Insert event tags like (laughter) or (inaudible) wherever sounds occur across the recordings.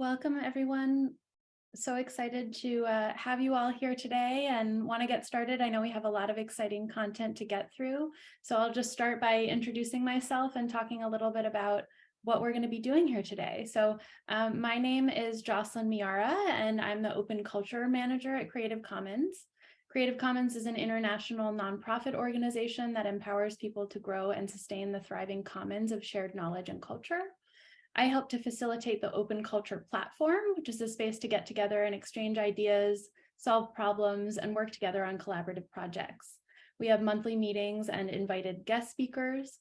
Welcome, everyone. So excited to uh, have you all here today and want to get started. I know we have a lot of exciting content to get through. So I'll just start by introducing myself and talking a little bit about what we're going to be doing here today. So um, my name is Jocelyn Miyara, and I'm the Open Culture Manager at Creative Commons. Creative Commons is an international nonprofit organization that empowers people to grow and sustain the thriving commons of shared knowledge and culture. I help to facilitate the open culture platform, which is a space to get together and exchange ideas, solve problems, and work together on collaborative projects. We have monthly meetings and invited guest speakers.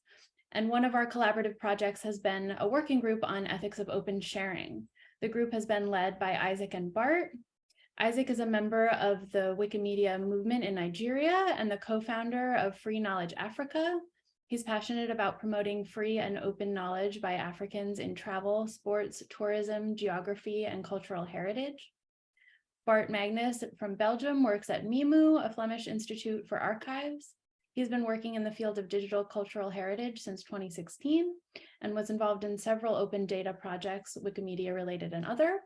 And one of our collaborative projects has been a working group on ethics of open sharing. The group has been led by Isaac and Bart. Isaac is a member of the Wikimedia movement in Nigeria and the co-founder of Free Knowledge Africa, He's passionate about promoting free and open knowledge by Africans in travel, sports, tourism, geography, and cultural heritage. Bart Magnus from Belgium works at meemoo, a Flemish Institute for Archives. He's been working in the field of digital cultural heritage since 2016 and was involved in several open data projects, Wikimedia related and other.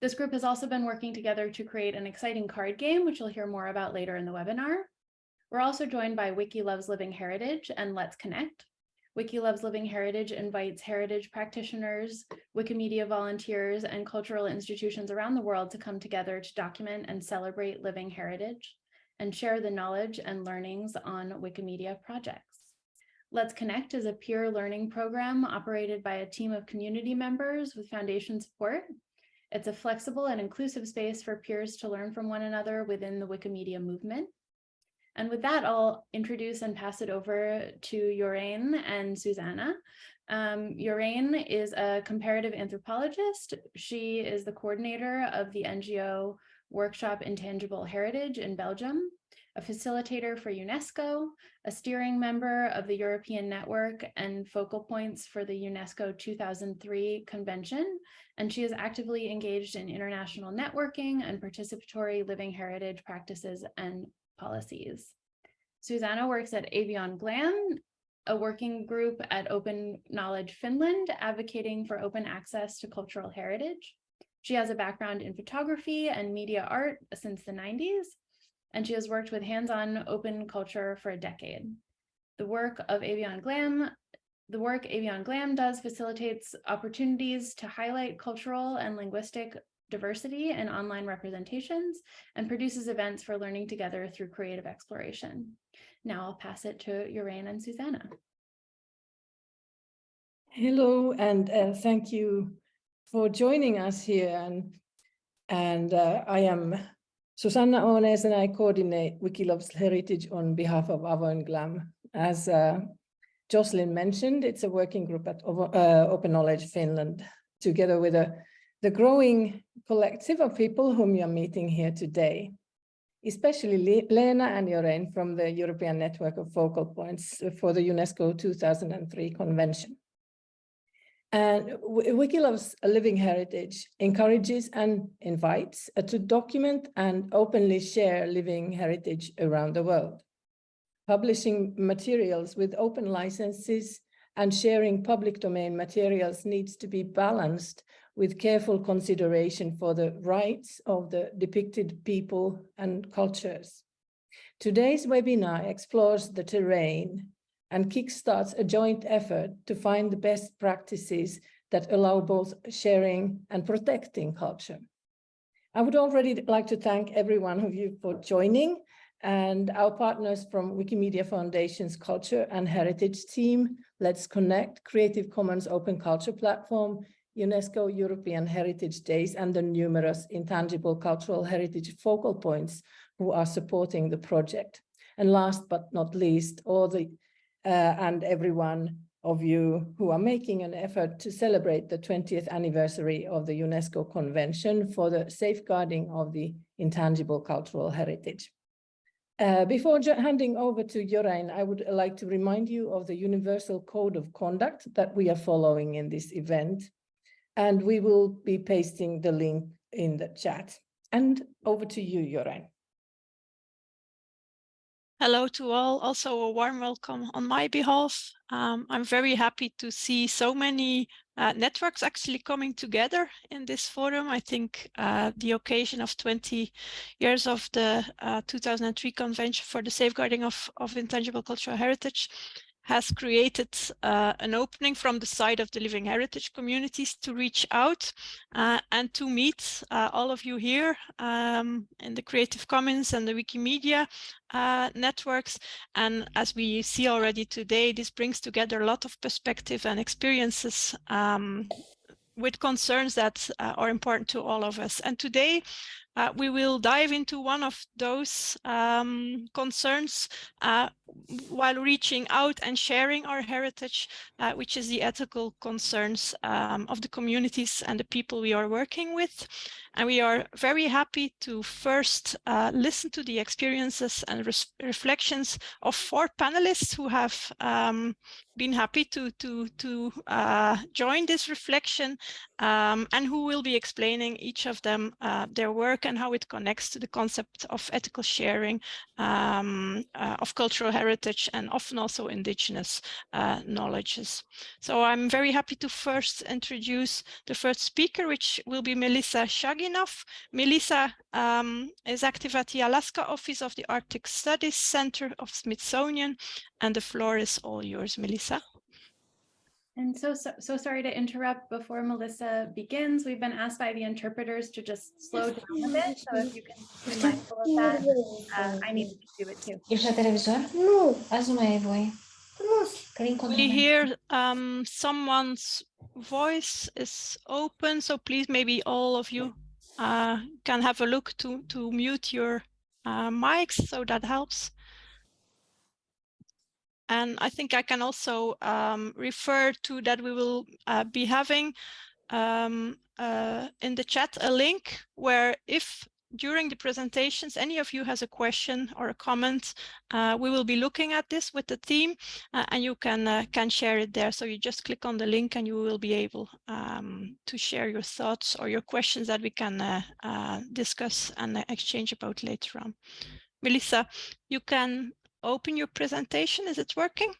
This group has also been working together to create an exciting card game, which you'll hear more about later in the webinar. We're also joined by Wiki Loves Living Heritage and Let's Connect. Wiki Loves Living Heritage invites heritage practitioners, Wikimedia volunteers, and cultural institutions around the world to come together to document and celebrate living heritage and share the knowledge and learnings on Wikimedia projects. Let's Connect is a peer learning program operated by a team of community members with foundation support. It's a flexible and inclusive space for peers to learn from one another within the Wikimedia movement. And with that, I'll introduce and pass it over to Jorijn and Susanna. Um, Jorijn is a comparative anthropologist. She is the coordinator of the NGO Workshop Intangible Heritage in Belgium, a facilitator for UNESCO, a steering member of the European Network and focal points for the UNESCO 2003 convention, and she is actively engaged in international networking and participatory living heritage practices and policies. Susanna works at Avoin Glam, a working group at Open Knowledge Finland, advocating for open access to cultural heritage. She has a background in photography and media art since the 90s, and she has worked with hands-on open culture for a decade. The work of Avoin Glam, the work Avoin Glam does facilitates opportunities to highlight cultural and linguistic diversity and online representations and produces events for learning together through creative exploration. Now I'll pass it to Jorijn and Susanna. Hello, and uh, thank you for joining us here. And, and uh, I am Susanna Ånäs and I coordinate Wiki Loves heritage on behalf of Avoin Glam. As uh, Jocelyn mentioned, it's a working group at uh, Open Knowledge Finland, together with a the growing collective of people whom you're meeting here today, especially Lena and Jorijn from the European Network of Focal Points for the UNESCO 2003 Convention. And Wiki Loves Living Heritage encourages and invites uh, to document and openly share living heritage around the world. Publishing materials with open licenses and sharing public domain materials needs to be balanced with careful consideration for the rights of the depicted people and cultures. Today's webinar explores the terrain and kickstarts a joint effort to find the best practices that allow both sharing and protecting culture. I would already like to thank every one of you for joining and our partners from Wikimedia Foundation's Culture and Heritage team, Let's Connect, Creative Commons Open Culture Platform, UNESCO European Heritage Days and the numerous intangible cultural heritage focal points who are supporting the project. And last but not least, all the uh, and everyone of you who are making an effort to celebrate the 20th anniversary of the UNESCO Convention for the safeguarding of the intangible cultural heritage. Uh, before handing over to Jorijn, I would like to remind you of the Universal Code of Conduct that we are following in this event and we will be pasting the link in the chat. And over to you, Jorijn. Hello to all, also a warm welcome on my behalf. Um, I'm very happy to see so many uh, networks actually coming together in this forum. I think uh, the occasion of 20 years of the uh, 2003 Convention for the Safeguarding of, of Intangible Cultural Heritage has created uh, an opening from the side of the living heritage communities to reach out uh, and to meet uh, all of you here um, in the Creative Commons and the Wikimedia uh, networks. And as we see already today, this brings together a lot of perspective and experiences um, with concerns that uh, are important to all of us. And today uh, we will dive into one of those um, concerns uh, while reaching out and sharing our heritage, uh, which is the ethical concerns um, of the communities and the people we are working with. And we are very happy to first uh, listen to the experiences and reflections of four panelists who have um, been happy to, to, to uh, join this reflection um, and who will be explaining each of them uh, their work and how it connects to the concept of ethical sharing um, uh, of cultural heritage and often also indigenous uh, knowledges. So I'm very happy to first introduce the first speaker, which will be Melissa Shaginoff. Melissa um, is active at the Alaska office of the Arctic Studies Center of Smithsonian, and the floor is all yours, Melissa. And so, so, so sorry to interrupt before Melissa begins. We've been asked by the interpreters to just slow down a bit. So if you can be mindful of that, uh, I need to do it too. Jeszcze telewizor? Nu. Azi nu mai voie. We hear um, someone's voice is open, so please maybe all of you uh, can have a look to, to mute your uh, mics, so that helps. And I think I can also um, refer to that we will uh, be having um, uh, in the chat a link where if during the presentations any of you has a question or a comment, uh, we will be looking at this with the team uh, and you can uh, can share it there. So you just click on the link and you will be able um, to share your thoughts or your questions that we can uh, discuss and exchange about later on. Melissa, you can open your presentation. Is it working?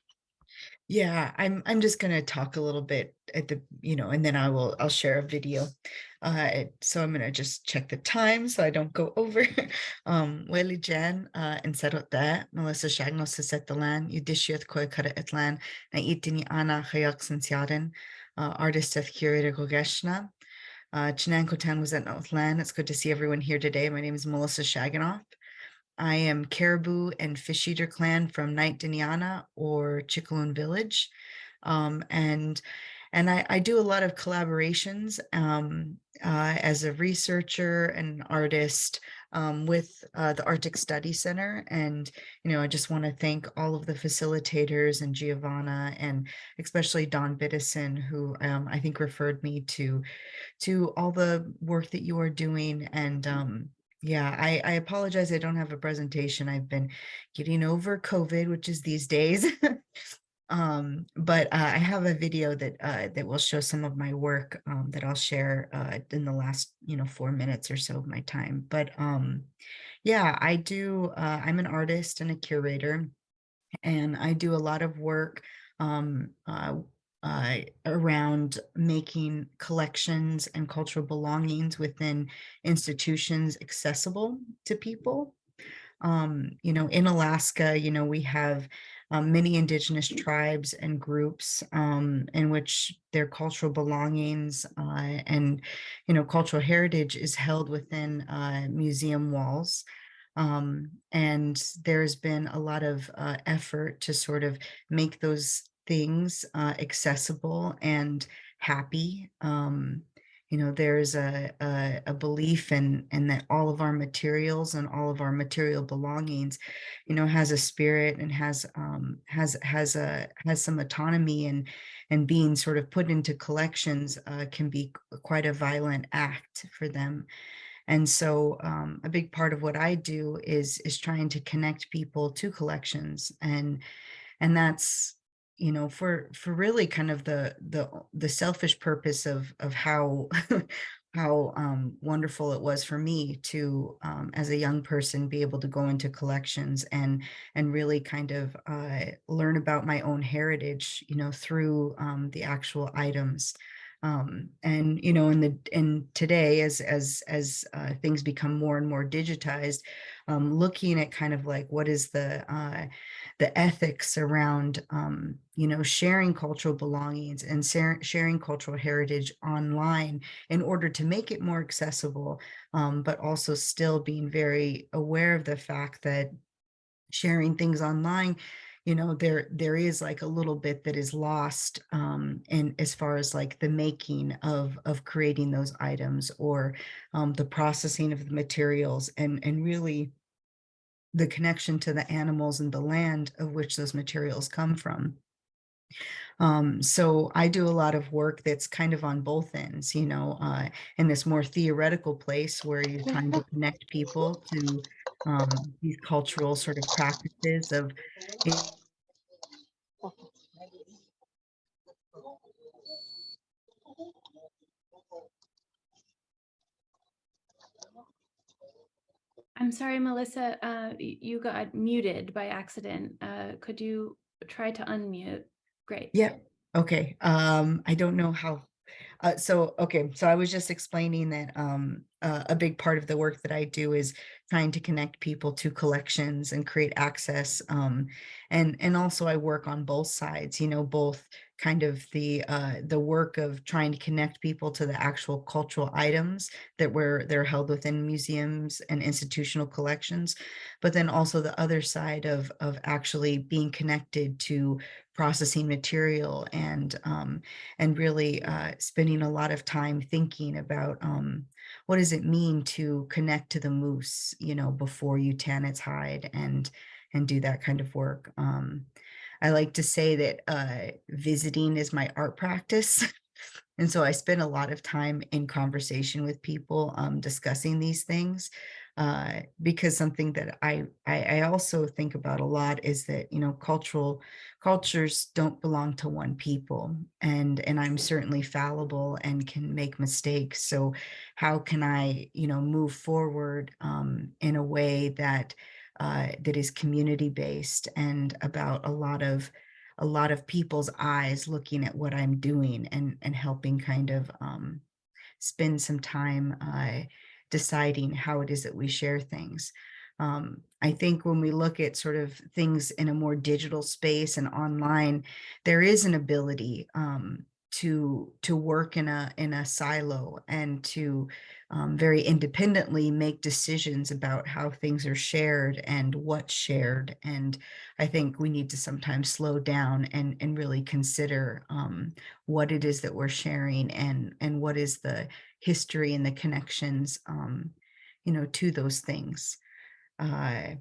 Yeah, I'm I'm just going to talk a little bit at the, you know, and then I will I'll share a video. Uh, so I'm going to just check the time so I don't go (laughs) over. um, Weli Jan uh, settled that. Melissa Shagno sa set the land. Yudishiath koi kara etlan. Na itini ana hayak sinsiaden. Uh, artist of curator Gogeshna. Uh, Chinan Kotan was at Northland. It's good to see everyone here today. My name is Melissa Shaginoff. I am Caribou and Fish Eater Clan from Night Diniana or Chickaloon Village. Um, and and I, I, do a lot of collaborations um, uh, as a researcher and artist um, with uh, the Arctic Study Center. And, you know, I just want to thank all of the facilitators and Giovanna and especially Dawn Biddison, who um, I think referred me to, to all the work that you are doing and um, yeah, I, I apologize. I don't have a presentation. I've been getting over COVID, which is these days. (laughs) um, but uh, I have a video that uh, that will show some of my work um, that I'll share uh, in the last, you know, four minutes or so of my time. But um, yeah, I do. Uh, I'm an artist and a curator, and I do a lot of work um, uh, around making collections and cultural belongings within institutions accessible to people. Um, you know, in Alaska, you know, we have um, many indigenous tribes and groups um, in which their cultural belongings uh, and, you know, cultural heritage is held within uh, museum walls. Um, and there's been a lot of uh, effort to sort of make those things uh, accessible and happy. Um, you know, there's a, a, a belief in, in that all of our materials and all of our material belongings, you know, has a spirit and has um, has has a has some autonomy and and being sort of put into collections uh, can be quite a violent act for them. And so um, a big part of what I do is is trying to connect people to collections and and that's you know, for for really kind of the the the selfish purpose of of how (laughs) how um, wonderful it was for me to, um, as a young person, be able to go into collections and and really kind of uh, learn about my own heritage, you know, through um, the actual items. Um, and you know, in the and today, as as as uh, things become more and more digitized, um, looking at kind of like what is the uh, the ethics around um, you know sharing cultural belongings and sharing cultural heritage online in order to make it more accessible, um, but also still being very aware of the fact that sharing things online you know there there is like a little bit that is lost um and as far as like the making of of creating those items or um the processing of the materials and and really the connection to the animals and the land of which those materials come from. Um, so I do a lot of work that's kind of on both ends, you know, uh, in this more theoretical place where you're trying to connect people to um, these cultural sort of practices of I'm sorry, Melissa, uh, you got muted by accident. Uh, could you try to unmute? Great. Yeah. Okay. Um, I don't know how. Uh, so, okay. So I was just explaining that um, uh, a big part of the work that I do is trying to connect people to collections and create access. Um, and and also I work on both sides. You know, both kind of the uh, the work of trying to connect people to the actual cultural items that were they're held within museums and institutional collections, but then also the other side of of actually being connected to processing material and um, and really uh, spending a lot of time thinking about um, what does it mean to connect to the moose, you know, before you tan its hide and and do that kind of work. Um, I like to say that uh, visiting is my art practice. (laughs) and so I spend a lot of time in conversation with people um, discussing these things uh, because something that I, I I also think about a lot is that you know cultural cultures don't belong to one people and and I'm certainly fallible and can make mistakes so how can I you know move forward um, in a way that uh, that is community based and about a lot of a lot of people's eyes looking at what I'm doing and and helping kind of um, spend some time uh, deciding how it is that we share things. Um, I think when we look at sort of things in a more digital space and online, there is an ability um, to to work in a in a silo and to um, very independently make decisions about how things are shared and what's shared. And I think we need to sometimes slow down and and really consider um, what it is that we're sharing and and what is the history and the connections, um, you know, to those things. Uh,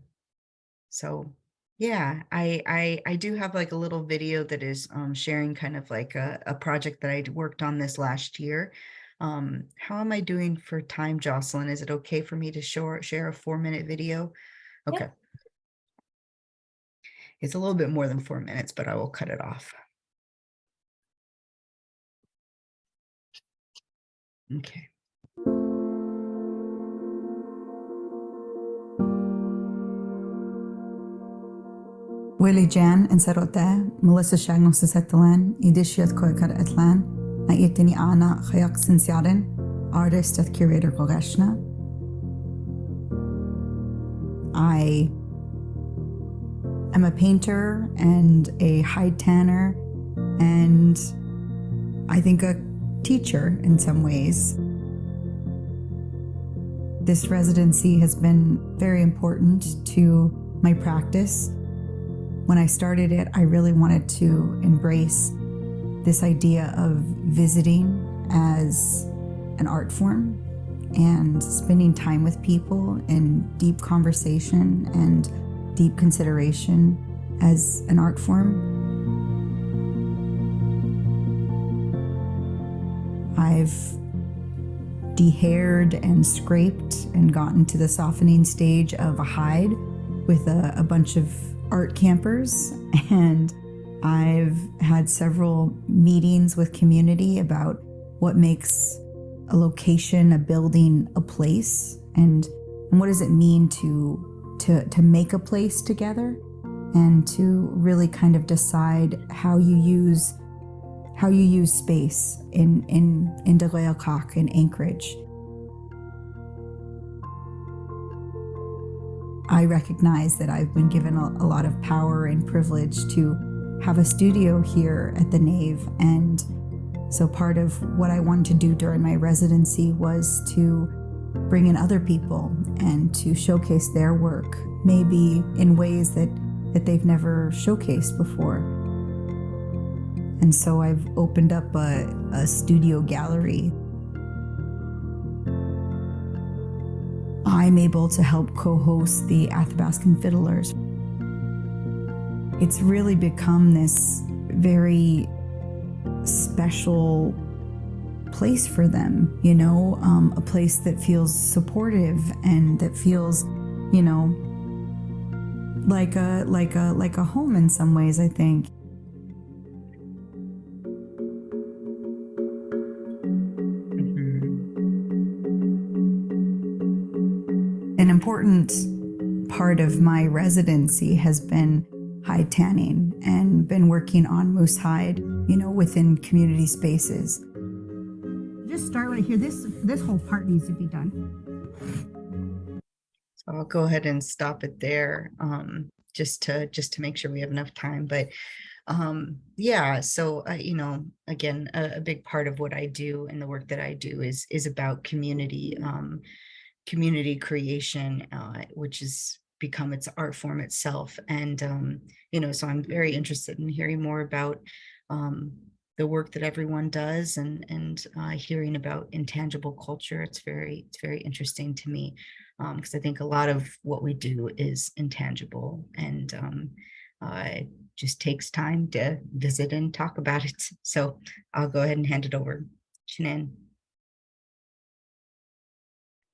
so yeah, I, I I do have like a little video that is um, sharing kind of like a, a project that I worked on this last year. Um, how am I doing for time, Jocelyn? Is it okay for me to share share a four minute video? Yeah. Okay. It's a little bit more than four minutes, but I will cut it off. Okay. Willie Jan and Sarote, Melissa Shagno Sisetalan, Idishiat Koikar Atlan, na Itini Ana Khayak Sinsiarin, artist at curator Gogashna. I am a painter and a hide tanner, and I think a teacher in some ways. This residency has been very important to my practice when I started it, I really wanted to embrace this idea of visiting as an art form and spending time with people in deep conversation and deep consideration as an art form. I've dehaired and scraped and gotten to the softening stage of a hide with a, a bunch of art campers (laughs) and I've had several meetings with community about what makes a location, a building, a place and and what does it mean to to to make a place together and to really kind of decide how you use how you use space in in in De in Anchorage. I recognize that I've been given a, a lot of power and privilege to have a studio here at the Nave. And so part of what I wanted to do during my residency was to bring in other people and to showcase their work, maybe in ways that, that they've never showcased before. And so I've opened up a, a studio gallery I'm able to help co host the Athabascan Fiddlers. It's really become this very special place for them, you know, um, a place that feels supportive and that feels, you know, like a like a like a home in some ways, I think. Mhm. An important part of my residency has been hide tanning and been working on moose hide, you know, within community spaces. Just start right here. This this whole part needs to be done. So I'll go ahead and stop it there, um, just to, just to make sure we have enough time, but um, yeah, so, uh, you know, again, a, a big part of what I do and the work that I do is, is about community, um, community creation, uh, which has become its art form itself. And, um, you know, so I'm very interested in hearing more about, um, the work that everyone does and, and, uh, hearing about intangible culture. It's very, it's very interesting to me because I think a lot of what we do is intangible and um, uh, it just takes time to visit and talk about it. (laughs) So I'll go ahead and hand it over. Shanann.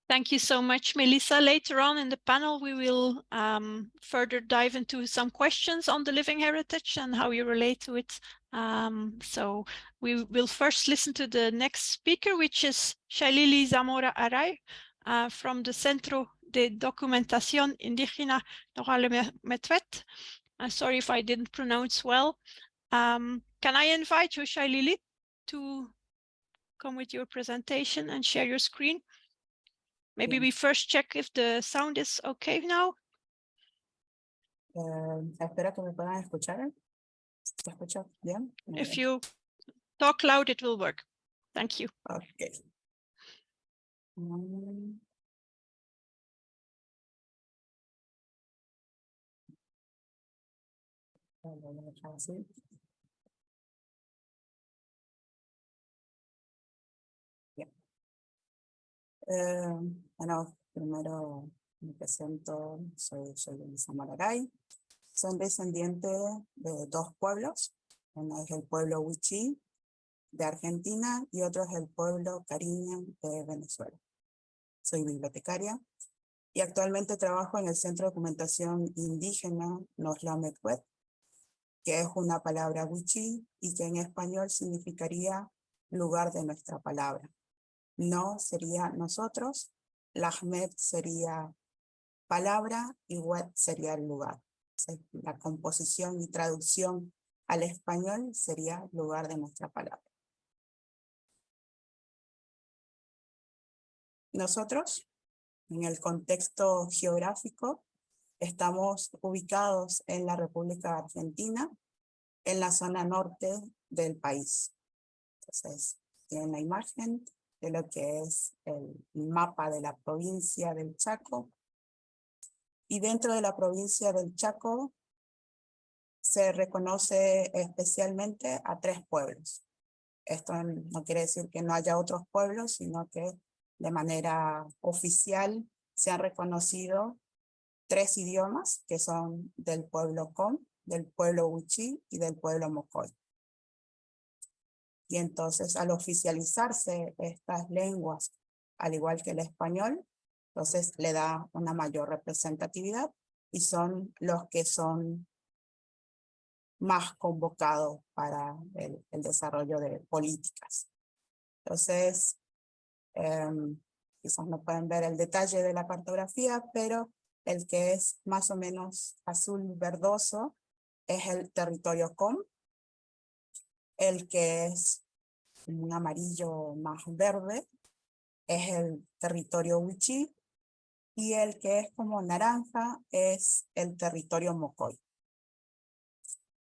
Thank you so much, Melissa. Later on in the panel, we will um, further dive into some questions on the living heritage and how you relate to it. Um, so we will first listen to the next speaker, which is Shailili Zamora Aray uh, from the Centro de Documentación Indígena Metwet. I'm sorry if I didn't pronounce well. Um, can I invite you, Shailili, to come with your presentation and share your screen? Maybe Yeah. we first check if the sound is okay now. Um, que me puedan escuchar. ¿Se escucha If you talk loud, it will work. Thank you. Ok. Mm. Lo voy bueno, primero me presento, soy, soy Elisa Mararay. Soy descendiente de dos pueblos. Uno es el pueblo Huichí de Argentina y otro es el pueblo Cariño de Venezuela. Soy bibliotecaria y actualmente trabajo en el Centro de Documentación Indígena Noslametwet, que es una palabra wichí y que en español significaría lugar de nuestra palabra. No sería nosotros, Lahmet sería palabra y wet sería el lugar. La composición y traducción al español sería lugar de nuestra palabra. Nosotros, en el contexto geográfico, estamos ubicados en la República Argentina, en la zona norte del país. Entonces, tienen la imagen de lo que es el mapa de la provincia del Chaco. Y dentro de la provincia del Chaco se reconoce especialmente a tres pueblos. Esto no quiere decir que no haya otros pueblos, sino que de manera oficial se han reconocido tres idiomas que son del pueblo Com, del pueblo Huichí y del pueblo Mocoy. Y entonces al oficializarse estas lenguas, al igual que el español, entonces le da una mayor representatividad y son los que son más convocados para el, desarrollo de políticas. Entonces, Em, quizás no pueden ver el detalle de la cartografía, pero el que es más o menos azul verdoso es el territorio COM. El que es un amarillo más verde es el territorio Wichí y el que es como naranja es el territorio Mocoy.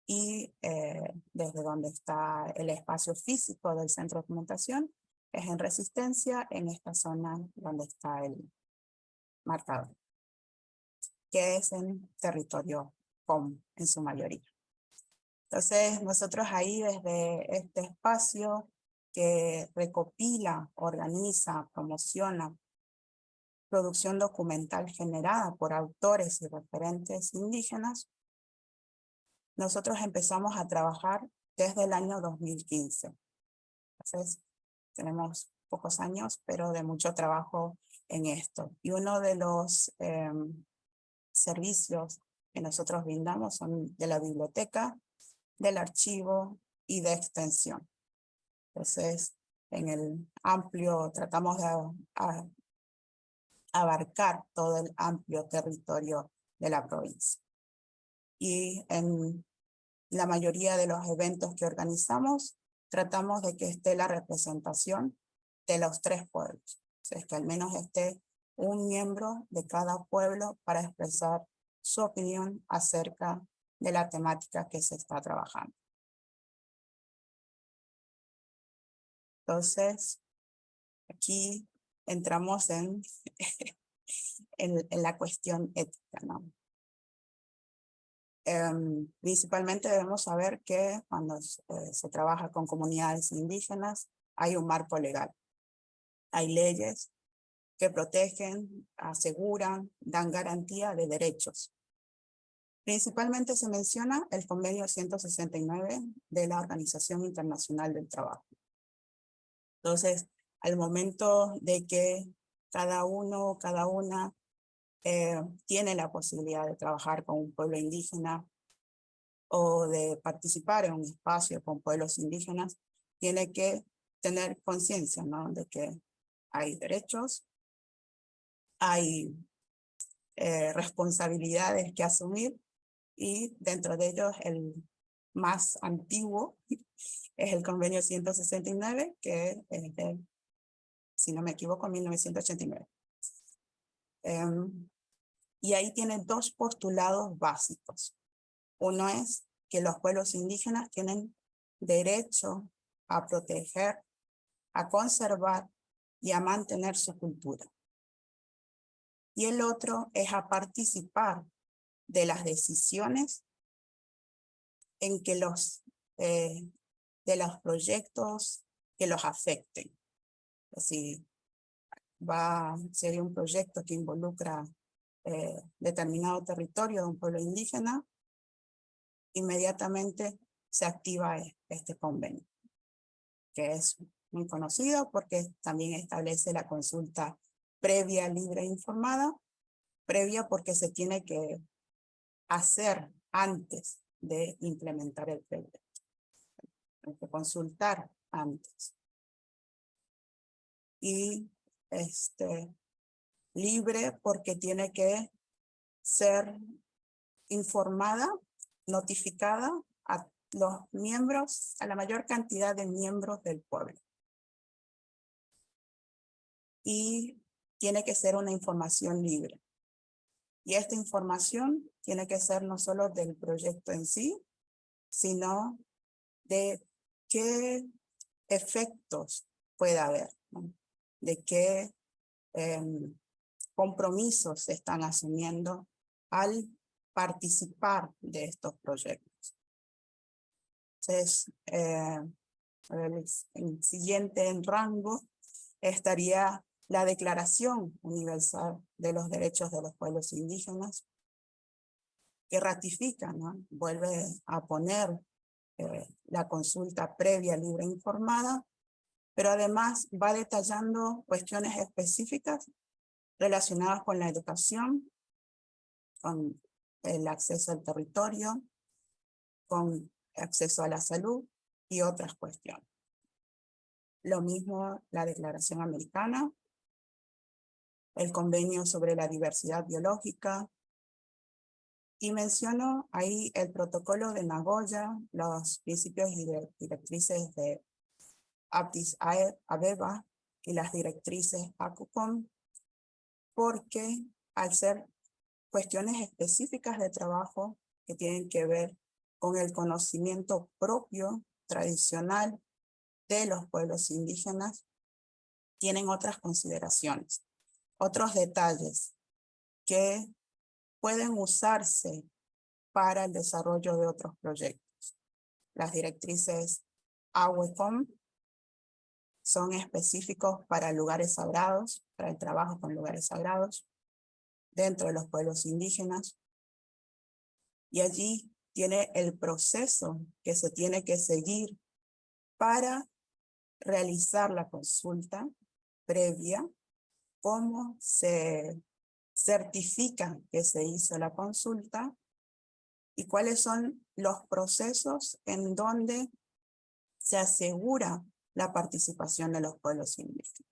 Y eh, desde donde está el espacio físico del centro de documentación es en resistencia en esta zona donde está el marcador, que es en territorio COM en su mayoría. Entonces nosotros ahí desde este espacio que recopila, organiza, promociona producción documental generada por autores y referentes indígenas, nosotros empezamos a trabajar desde el año 2015. Entonces, tenemos pocos años, pero de mucho trabajo en esto. Y uno de los em, servicios que nosotros brindamos son de la biblioteca, del archivo y de extensión. Entonces, en el amplio, tratamos de abarcar todo el amplio territorio de la provincia. Y en la mayoría de los eventos que organizamos, tratamos de que esté la representación de los tres pueblos. O sea, que al menos esté un miembro de cada pueblo para expresar su opinión acerca de la temática que se está trabajando. Entonces, aquí entramos (laughs) en, en, la cuestión ética, ¿no? Em, principalmente debemos saber que cuando eh, se trabaja con comunidades indígenas hay un marco legal. Hay leyes que protegen, aseguran, dan garantía de derechos. Principalmente se menciona el convenio 169 de la Organización Internacional del Trabajo. Entonces, al momento de que cada uno, cada una eh, tiene la posibilidad de trabajar con un pueblo indígena o de participar en un espacio con pueblos indígenas, tiene que tener conciencia ¿no? de que hay derechos, hay eh, responsabilidades que asumir y dentro de ellos el más antiguo (laughs) es el convenio 169 que es de si no me equivoco, 1989. Em, y ahí tiene dos postulados básicos. Uno es que los pueblos indígenas tienen derecho a proteger, a conservar y a mantener su cultura. Y el otro es a participar de las decisiones en que los, eh, de los proyectos que los afecten. Si va, sería un proyecto que involucra eh, determinado territorio de un pueblo indígena, inmediatamente se activa e, este convenio, que es muy conocido porque también establece la consulta previa, libre e informada, previa porque se tiene que hacer antes de implementar el proyecto. Hay que consultar antes y este, libre porque tiene que ser informada, notificada a los miembros, a la mayor cantidad de miembros del pueblo. Y tiene que ser una información libre. Y esta información tiene que ser no solo del proyecto en sí, sino de qué efectos puede haber de qué em, compromisos se están asumiendo al participar de estos proyectos. Entonces, eh, el, siguiente en rango estaría la Declaración Universal de los Derechos de los Pueblos Indígenas, que ratifica, ¿no? vuelve a poner eh, la consulta previa, libre e informada pero además va detallando cuestiones específicas relacionadas con la educación, con el acceso al territorio, con acceso a la salud y otras cuestiones. Lo mismo la Declaración Americana, el Convenio sobre la Diversidad Biológica, Y menciono ahí el protocolo de Nagoya, los principios y dire- directrices de Addis Abeba y las directrices ACUCOM, porque al ser cuestiones específicas de trabajo que tienen que ver con el conocimiento propio, tradicional de los pueblos indígenas, tienen otras consideraciones, otros detalles que pueden usarse para el desarrollo de otros proyectos. Las directrices AWECOM son específicos para lugares sagrados, para el trabajo con lugares sagrados, dentro de los pueblos indígenas. Y allí tiene el proceso que se tiene que seguir para realizar la consulta previa, cómo se certifica que se hizo la consulta y cuáles son los procesos en donde se asegura la participación de los pueblos indígenas.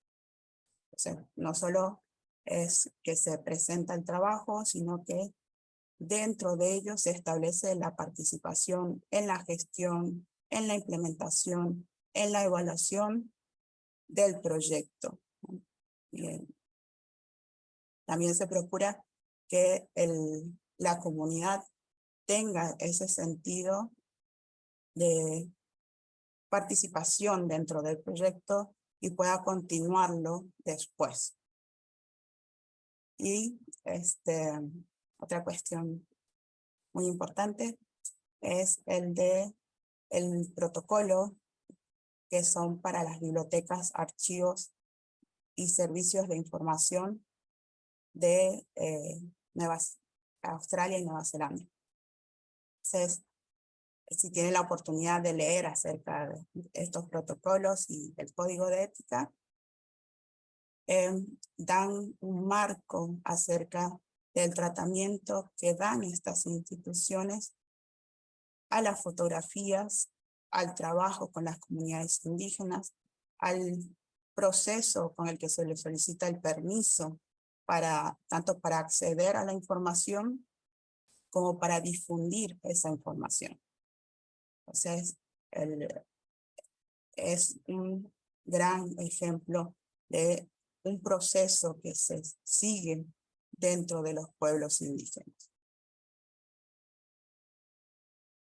O sea, no solo es que se presenta el trabajo, sino que dentro de ello se establece la participación en la gestión, en la implementación, en la evaluación del proyecto. Bien. También se procura que el, la comunidad tenga ese sentido de participación dentro del proyecto y pueda continuarlo después. Y este, otra cuestión muy importante es el de el protocolo que son para las bibliotecas, archivos y servicios de información de eh, Nueva, Australia y Nueva Zelanda. Si tienen la oportunidad de leer acerca de estos protocolos y del código de ética, eh, dan un marco acerca del tratamiento que dan estas instituciones a las fotografías, al trabajo con las comunidades indígenas, al proceso con el que se le solicita el permiso para tanto para acceder a la información como para difundir esa información. Es un gran ejemplo de un proceso que se sigue dentro de los pueblos indígenas.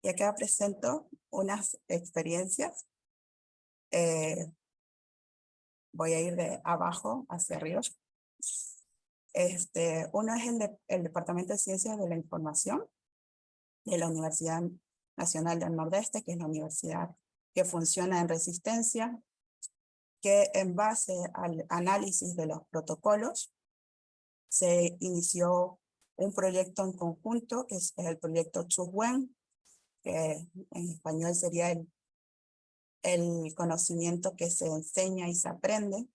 Y acá presento unas experiencias. Eh, voy a ir de abajo hacia arriba. Este, uno es el, de, el Departamento de Ciencias de la Información de la Universidad Nacional del Nordeste, que es la universidad que funciona en resistencia, que en base al análisis de los protocolos se inició un proyecto en conjunto, que es el proyecto Chubuen, que en español sería el, el conocimiento que se enseña y se aprende.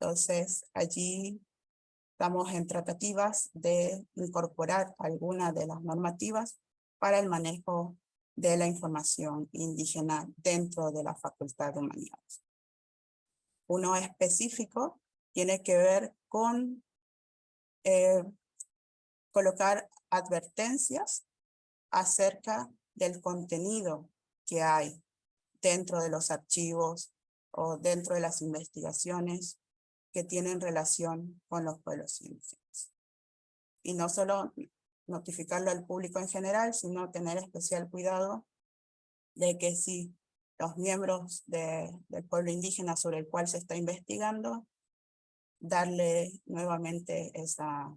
Entonces, allí estamos en tratativas de incorporar algunas de las normativas para el manejo de la información indígena dentro de la Facultad de Humanidades. Uno específico tiene que ver con eh, colocar advertencias acerca del contenido que hay dentro de los archivos o dentro de las investigaciones que tienen relación con los pueblos indígenas. Y no solo notificarlo al público en general, sino tener especial cuidado de que si los miembros de, del pueblo indígena sobre el cual se está investigando, darle nuevamente esa,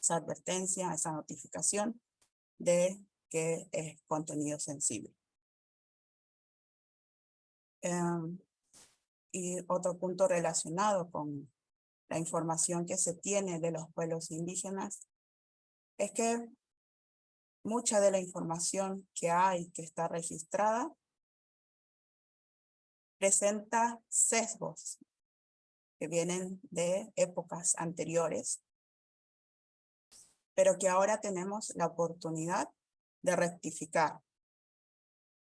esa advertencia, esa notificación de que es contenido sensible. Um, y otro punto relacionado con la información que se tiene de los pueblos indígenas es que mucha de la información que hay, que está registrada, presenta sesgos que vienen de épocas anteriores, pero que ahora tenemos la oportunidad de rectificar.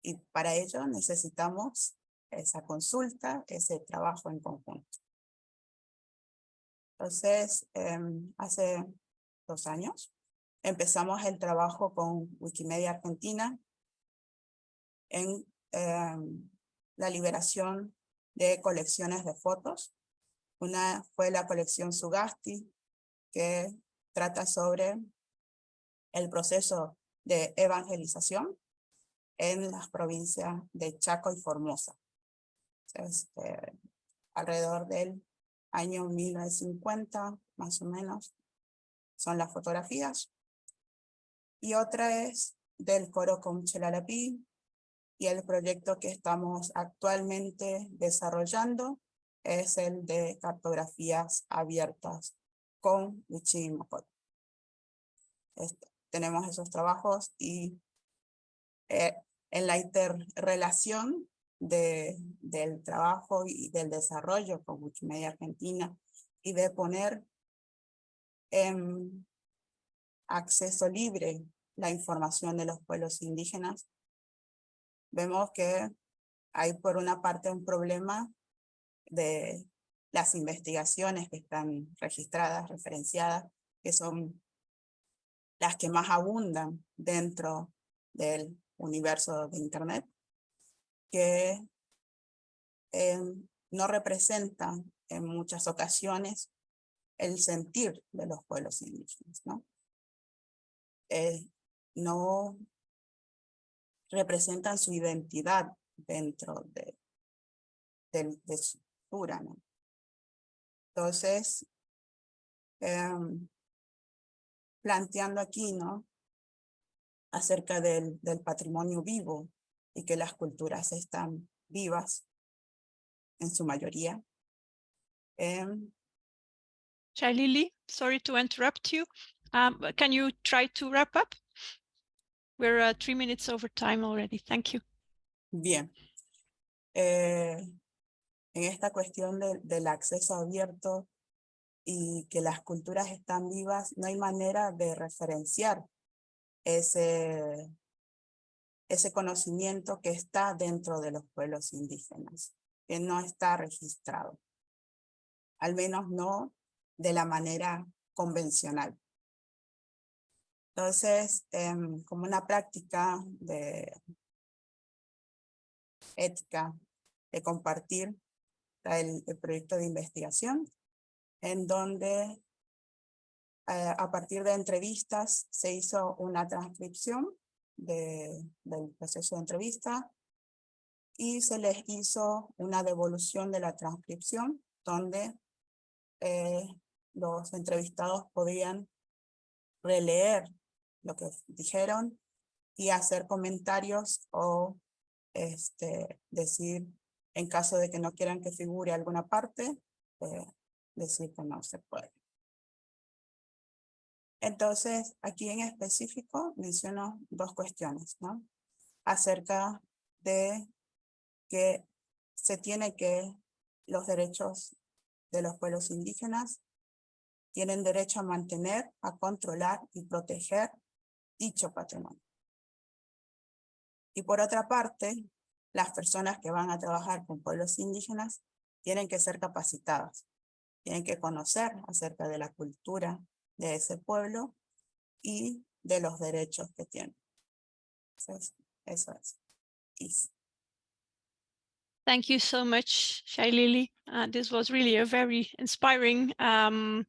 Y para ello necesitamos esa consulta, ese trabajo en conjunto. Entonces, eh, hace dos años, empezamos el trabajo con Wikimedia Argentina en em, la liberación de colecciones de fotos. Una fue la colección Sugasti, que trata sobre el proceso de evangelización en las provincias de Chaco y Formosa. Este, alrededor del año 1950, más o menos, son las fotografías. Y otra es del coro con Chelalapí y el proyecto que estamos actualmente desarrollando es el de cartografías abiertas con Wichimopot. Este, tenemos esos trabajos y eh, en la interrelación de, del trabajo y del desarrollo con Wikimedia Argentina y de poner en acceso libre la información de los pueblos indígenas, vemos que hay por una parte un problema de las investigaciones que están registradas, referenciadas, que son las que más abundan dentro del universo de Internet, que eh, no representan en muchas ocasiones el sentir de los pueblos indígenas, ¿no? Eh, no representan su identidad dentro de, de, de su cultura, ¿no? Entonces, em, planteando aquí, ¿no? Acerca del, del patrimonio vivo y que las culturas están vivas en su mayoría. Shailili, sorry to interrupt you. Um, can you try to wrap up? We're uh, three minutes over time already. Thank you. Bien. Eh, en esta cuestión de- del acceso abierto y que las culturas están vivas, no hay manera de referenciar ese, ese conocimiento que está dentro de los pueblos indígenas, que no está registrado. Al menos no de la manera convencional. Entonces, em, como una práctica de ética de compartir el, el proyecto de investigación, en donde eh, a partir de entrevistas se hizo una transcripción de, del proceso de entrevista y se les hizo una devolución de la transcripción donde eh, los entrevistados podían releer lo que dijeron y hacer comentarios o este, decir, en caso de que no quieran que figure alguna parte, eh, decir que no se puede. Entonces, aquí en específico menciono dos cuestiones, ¿no? Acerca de que se tiene que los derechos de los pueblos indígenas tienen derecho a mantener, a controlar y proteger dicho patrimonio. Y por otra parte, las personas que van a trabajar con pueblos indígenas tienen que ser capacitadas, tienen que conocer acerca de la cultura de ese pueblo y de los derechos que tienen. Entonces, eso es. Thank you so much, Shailili. Uh, this was really a very inspiring um,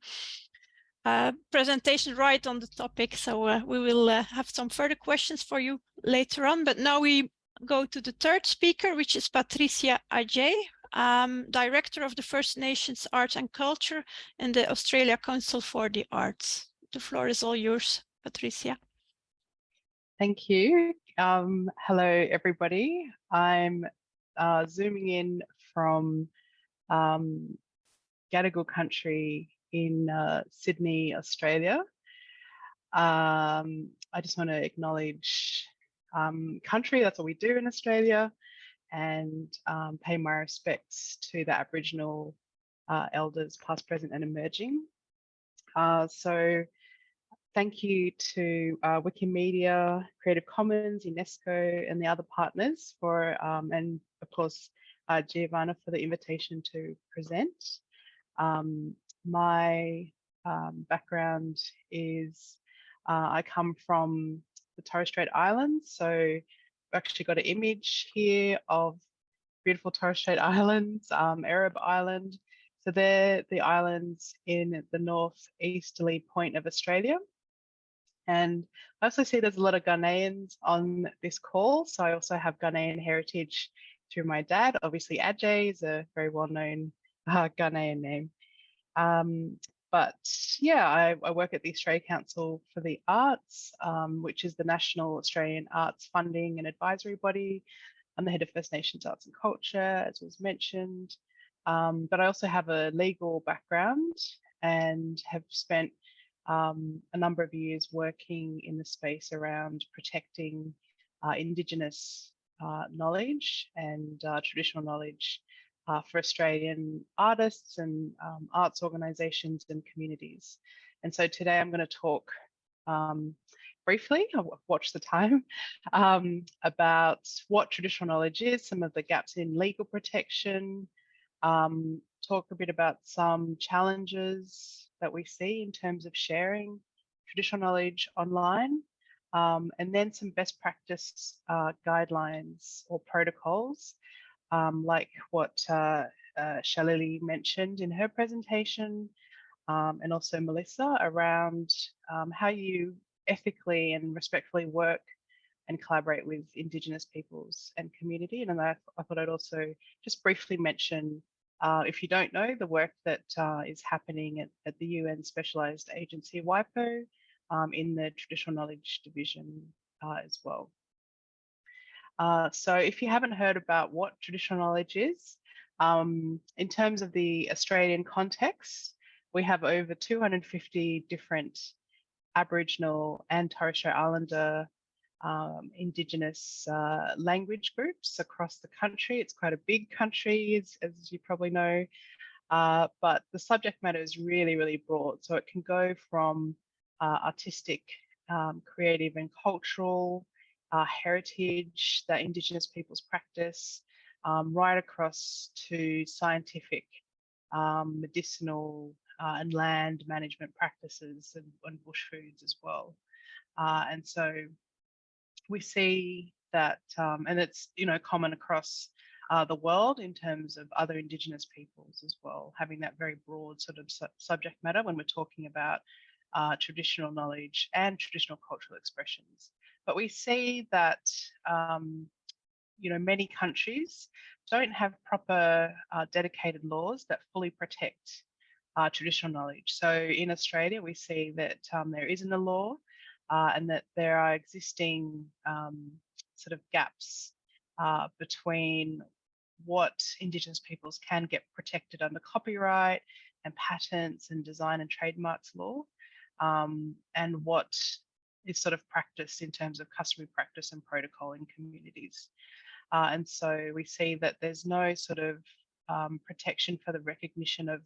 uh, presentation right on the topic. So uh, we will uh, have some further questions for you later on. But now we go to the third speaker, which is Patricia Adjei, um, Director of the First Nations Arts and Culture and the Australia Council for the Arts. The floor is all yours, Patricia. Thank you. Um, hello, everybody. I'm uh, zooming in from um, Gadigal country in uh, Sydney, Australia. Um, I just want to acknowledge um, country, that's what we do in Australia, and um, pay my respects to the Aboriginal uh, elders, past, present, and emerging. Uh, so, thank you to uh, Wikimedia, Creative Commons, UNESCO, and the other partners for, um, and of course, uh, Giovanna for the invitation to present. Um, my um, background is Uh, I come from the Torres Strait Islands, so actually got an image here of beautiful Torres Strait Islands, um, Erub Island. So they're the islands in the northeasterly point of Australia. And I also see there's a lot of Ghanaians on this call. So I also have Ghanaian heritage through my dad. Obviously, Adjei is a very well-known uh, Ghanaian name. Um, but yeah, I, I, work at the Australia Council for the Arts, um, which is the National Australian Arts Funding and Advisory Body. I'm the head of First Nations Arts and Culture, as was mentioned. Um, but I also have a legal background and have spent um, a number of years working in the space around protecting uh, Indigenous uh, knowledge and uh, traditional knowledge uh, for Australian artists and um, arts organisations and communities. And so today I'm going to talk um, briefly, I'll watch the time, (laughs) um, about what traditional knowledge is, some of the gaps in legal protection, um, talk a bit about some challenges that we see in terms of sharing traditional knowledge online, um, and then some best practice uh, guidelines or protocols, um, like what uh, uh, Shalili mentioned in her presentation, um, and also Melissa around um, how you ethically and respectfully work and collaborate with Indigenous peoples and community. And I, I thought I'd also just briefly mention uh, if you don't know, the work that uh, is happening at, at, the UN Specialised Agency WIPO um, in the Traditional Knowledge Division uh, as well. Uh, so if you haven't heard about what traditional knowledge is, um, in terms of the Australian context, we have over 250 different Aboriginal and Torres Strait Islander um, Indigenous uh, language groups across the country. It's quite a big country, as, as you probably know, uh, but the subject matter is really, really broad. So it can go from uh, artistic, um, creative and cultural uh, heritage that Indigenous peoples practice, um, right across to scientific, um, medicinal uh, and land management practices and, and bush foods as well. Uh, and so we see that, um, and it's you know common across uh, the world in terms of other Indigenous peoples as well, having that very broad sort of su subject matter when we're talking about uh, traditional knowledge and traditional cultural expressions. But we see that um, you know many countries don't have proper uh, dedicated laws that fully protect uh, traditional knowledge. So in Australia, we see that um, there isn't a law uh, and that there are existing um, sort of gaps uh, between what Indigenous peoples can get protected under copyright and patents and design and trademarks law, um, and what is sort of practiced in terms of customary practice and protocol in communities. Uh, and so we see that there's no sort of um, protection for the recognition of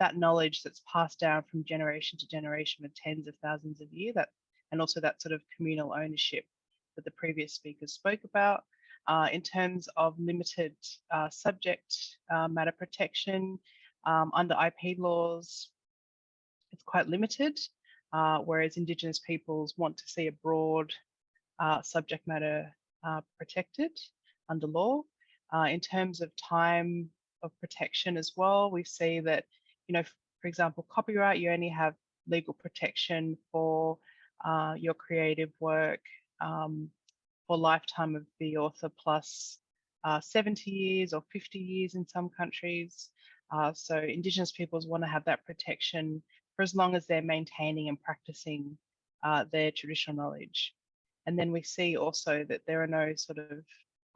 that knowledge that's passed down from generation to generation for tens of thousands of years, that and also that sort of communal ownership that the previous speakers spoke about. Uh, in terms of limited uh, subject uh, matter protection um, under IP laws, it's quite limited, uh, whereas Indigenous peoples want to see a broad uh, subject matter uh, protected under law. in terms of time of protection as well, we see that, you know, for example, copyright, you only have legal protection for uh, your creative work um, for lifetime of the author plus uh, 70 years or 50 years in some countries. Uh, so Indigenous peoples want to have that protection for as long as they're maintaining and practicing uh, their traditional knowledge. And then we see also that there are no sort of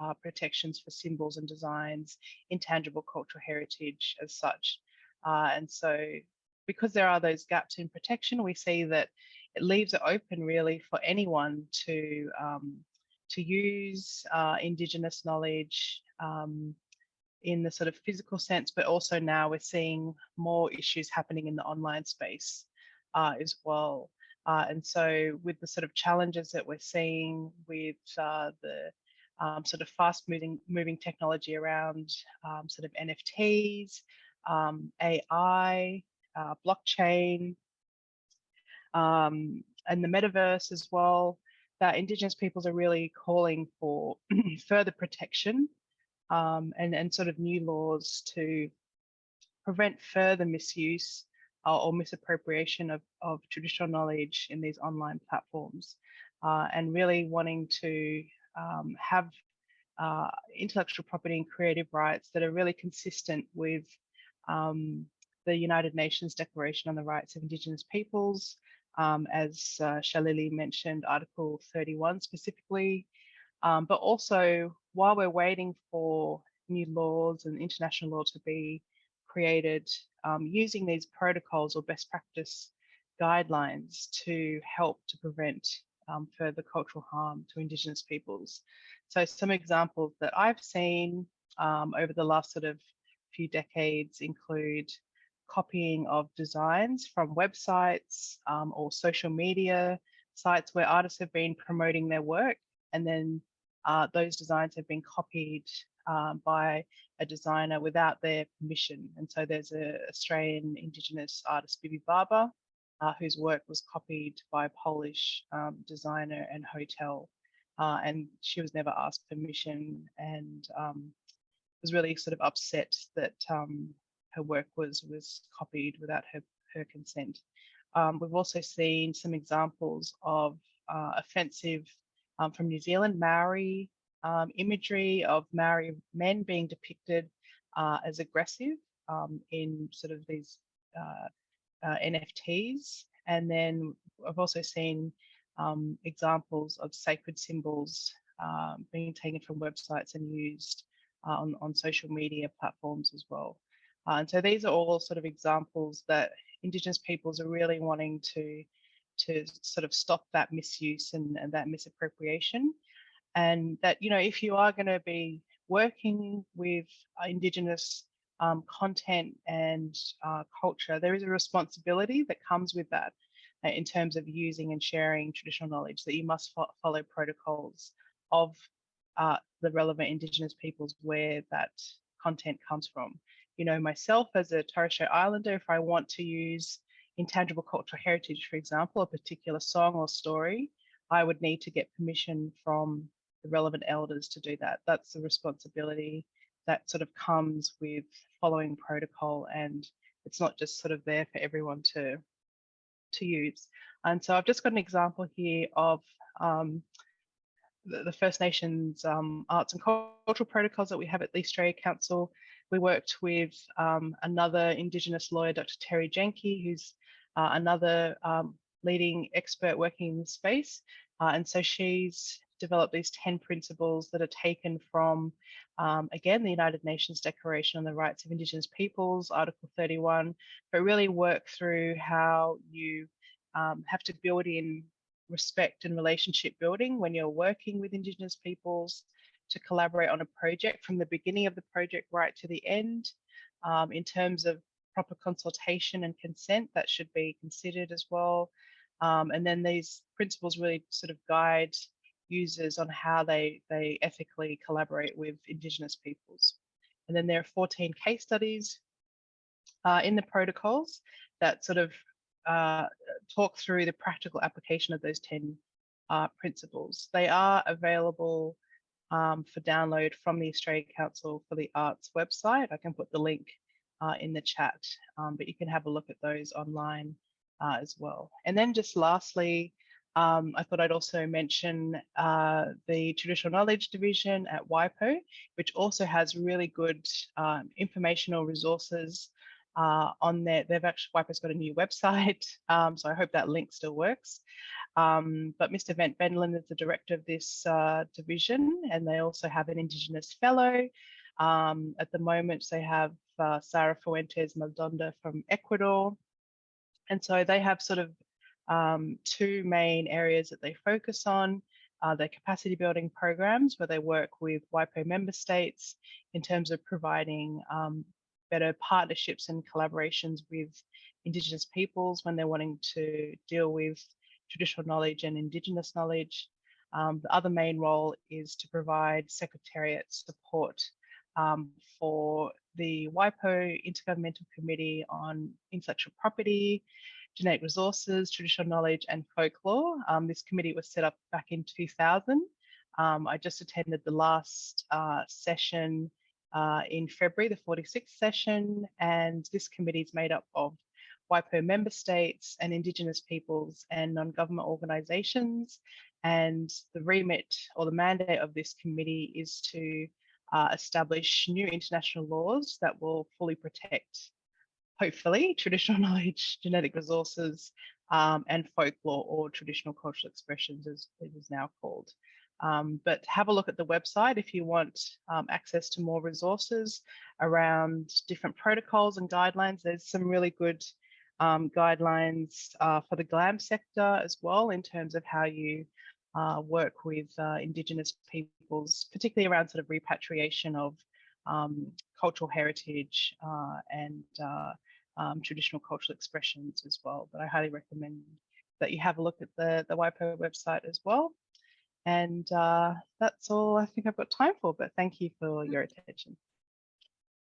uh, protections for symbols and designs, intangible cultural heritage as such. Uh, and so because there are those gaps in protection, we see that it leaves it open really for anyone to um, to use uh, Indigenous knowledge um, in the sort of physical sense, but also now we're seeing more issues happening in the online space uh, as well. Uh, and so with the sort of challenges that we're seeing with uh, the um, sort of fast moving moving technology around um, sort of NFTs, um, AI, uh, blockchain, um, and the metaverse as well, that Indigenous peoples are really calling for (clears throat) further protection um, and, and sort of new laws to prevent further misuse uh, or misappropriation of, of traditional knowledge in these online platforms uh, and really wanting to um, have uh, intellectual property and creative rights that are really consistent with um, the United Nations Declaration on the Rights of Indigenous Peoples, um, as uh, Shalili mentioned, Article 31 specifically, um, but also while we're waiting for new laws and international law to be created, um, using these protocols or best practice guidelines to help to prevent um, further cultural harm to Indigenous peoples. So some examples that I've seen um, over the last sort of few decades include copying of designs from websites um, or social media sites where artists have been promoting their work and then uh, those designs have been copied um, by a designer without their permission. And so there's an Australian Indigenous artist, Bibi Barba, uh, whose work was copied by a Polish um, designer and hotel. Uh, and she was never asked permission and um, was really sort of upset that um, her work was was copied without her, her consent. Um, we've also seen some examples of uh, offensive um, from New Zealand Maori um, imagery of Maori men being depicted uh, as aggressive um, in sort of these uh, uh, NFTs. And then I've also seen um, examples of sacred symbols um, being taken from websites and used uh, on, on social media platforms as well. Uh, and so these are all sort of examples that Indigenous peoples are really wanting to, to sort of stop that misuse and, and that misappropriation. And that, you know, if you are going to be working with Indigenous um, content and uh, culture, there is a responsibility that comes with that uh, in terms of using and sharing traditional knowledge that you must fo follow protocols of uh, the relevant Indigenous peoples where that content comes from. You know, myself as a Torres Strait Islander, if I want to use intangible cultural heritage, for example, a particular song or story, I would need to get permission from the relevant elders to do that. That's the responsibility that sort of comes with following protocol and it's not just sort of there for everyone to to use. And so I've just got an example here of um, the, the, First Nations um, arts and cultural protocols that we have at the Australia Council. We worked with um, another Indigenous lawyer, Dr. Terri Janke, who's uh, another um, leading expert working in the space. Uh, and so she's developed these 10 principles that are taken from, um, again, the United Nations Declaration on the Rights of Indigenous Peoples, Article 31, but really work through how you um, have to build in respect and relationship building when you're working with Indigenous peoples to collaborate on a project from the beginning of the project right to the end um, in terms of proper consultation and consent that should be considered as well. Um, and then these principles really sort of guide users on how they, they ethically collaborate with Indigenous peoples. And then there are 14 case studies uh, in the protocols that sort of uh, talk through the practical application of those 10 uh, principles. They are available um, for download from the Australia Council for the Arts website. I can put the link uh, in the chat, um, but you can have a look at those online uh, as well. And then just lastly, um, I thought I'd also mention uh, the Traditional Knowledge Division at WIPO, which also has really good um, informational resources uh, on there. They've actually, WIPO's got a new website, (laughs) um, so I hope that link still works. Um, but Mr. Wend Wendland is the director of this uh, division, and they also have an Indigenous Fellow. Um, at the moment, they have uh, Sara Fuentes Maldonado from Ecuador. And so they have sort of um, two main areas that they focus on. Uh, their capacity building programs, where they work with WIPO member states in terms of providing um, better partnerships and collaborations with Indigenous peoples when they're wanting to deal with traditional knowledge and Indigenous knowledge. Um, the other main role is to provide Secretariat support um, for the WIPO Intergovernmental Committee on Intellectual Property genetic resources, traditional knowledge and folklore. Um, this committee was set up back in 2000. Um, I just attended the last uh, session uh, in February, the 46th session, and this committee is made up of WIPO member states and Indigenous peoples and non-government organisations. And the remit or the mandate of this committee is to uh, establish new international laws that will fully protect, hopefully, traditional (laughs) knowledge, genetic resources, um, and folklore or traditional cultural expressions as it is now called. Um, but have a look at the website if you want um, access to more resources around different protocols and guidelines. There's some really good um, guidelines uh, for the GLAM sector as well in terms of how you uh, work with uh, Indigenous peoples, particularly around sort of repatriation of um, cultural heritage uh, and uh, um, traditional cultural expressions as well. But I highly recommend that you have a look at the, the WIPO website as well. And uh, that's all I think I've got time for, but thank you for your attention.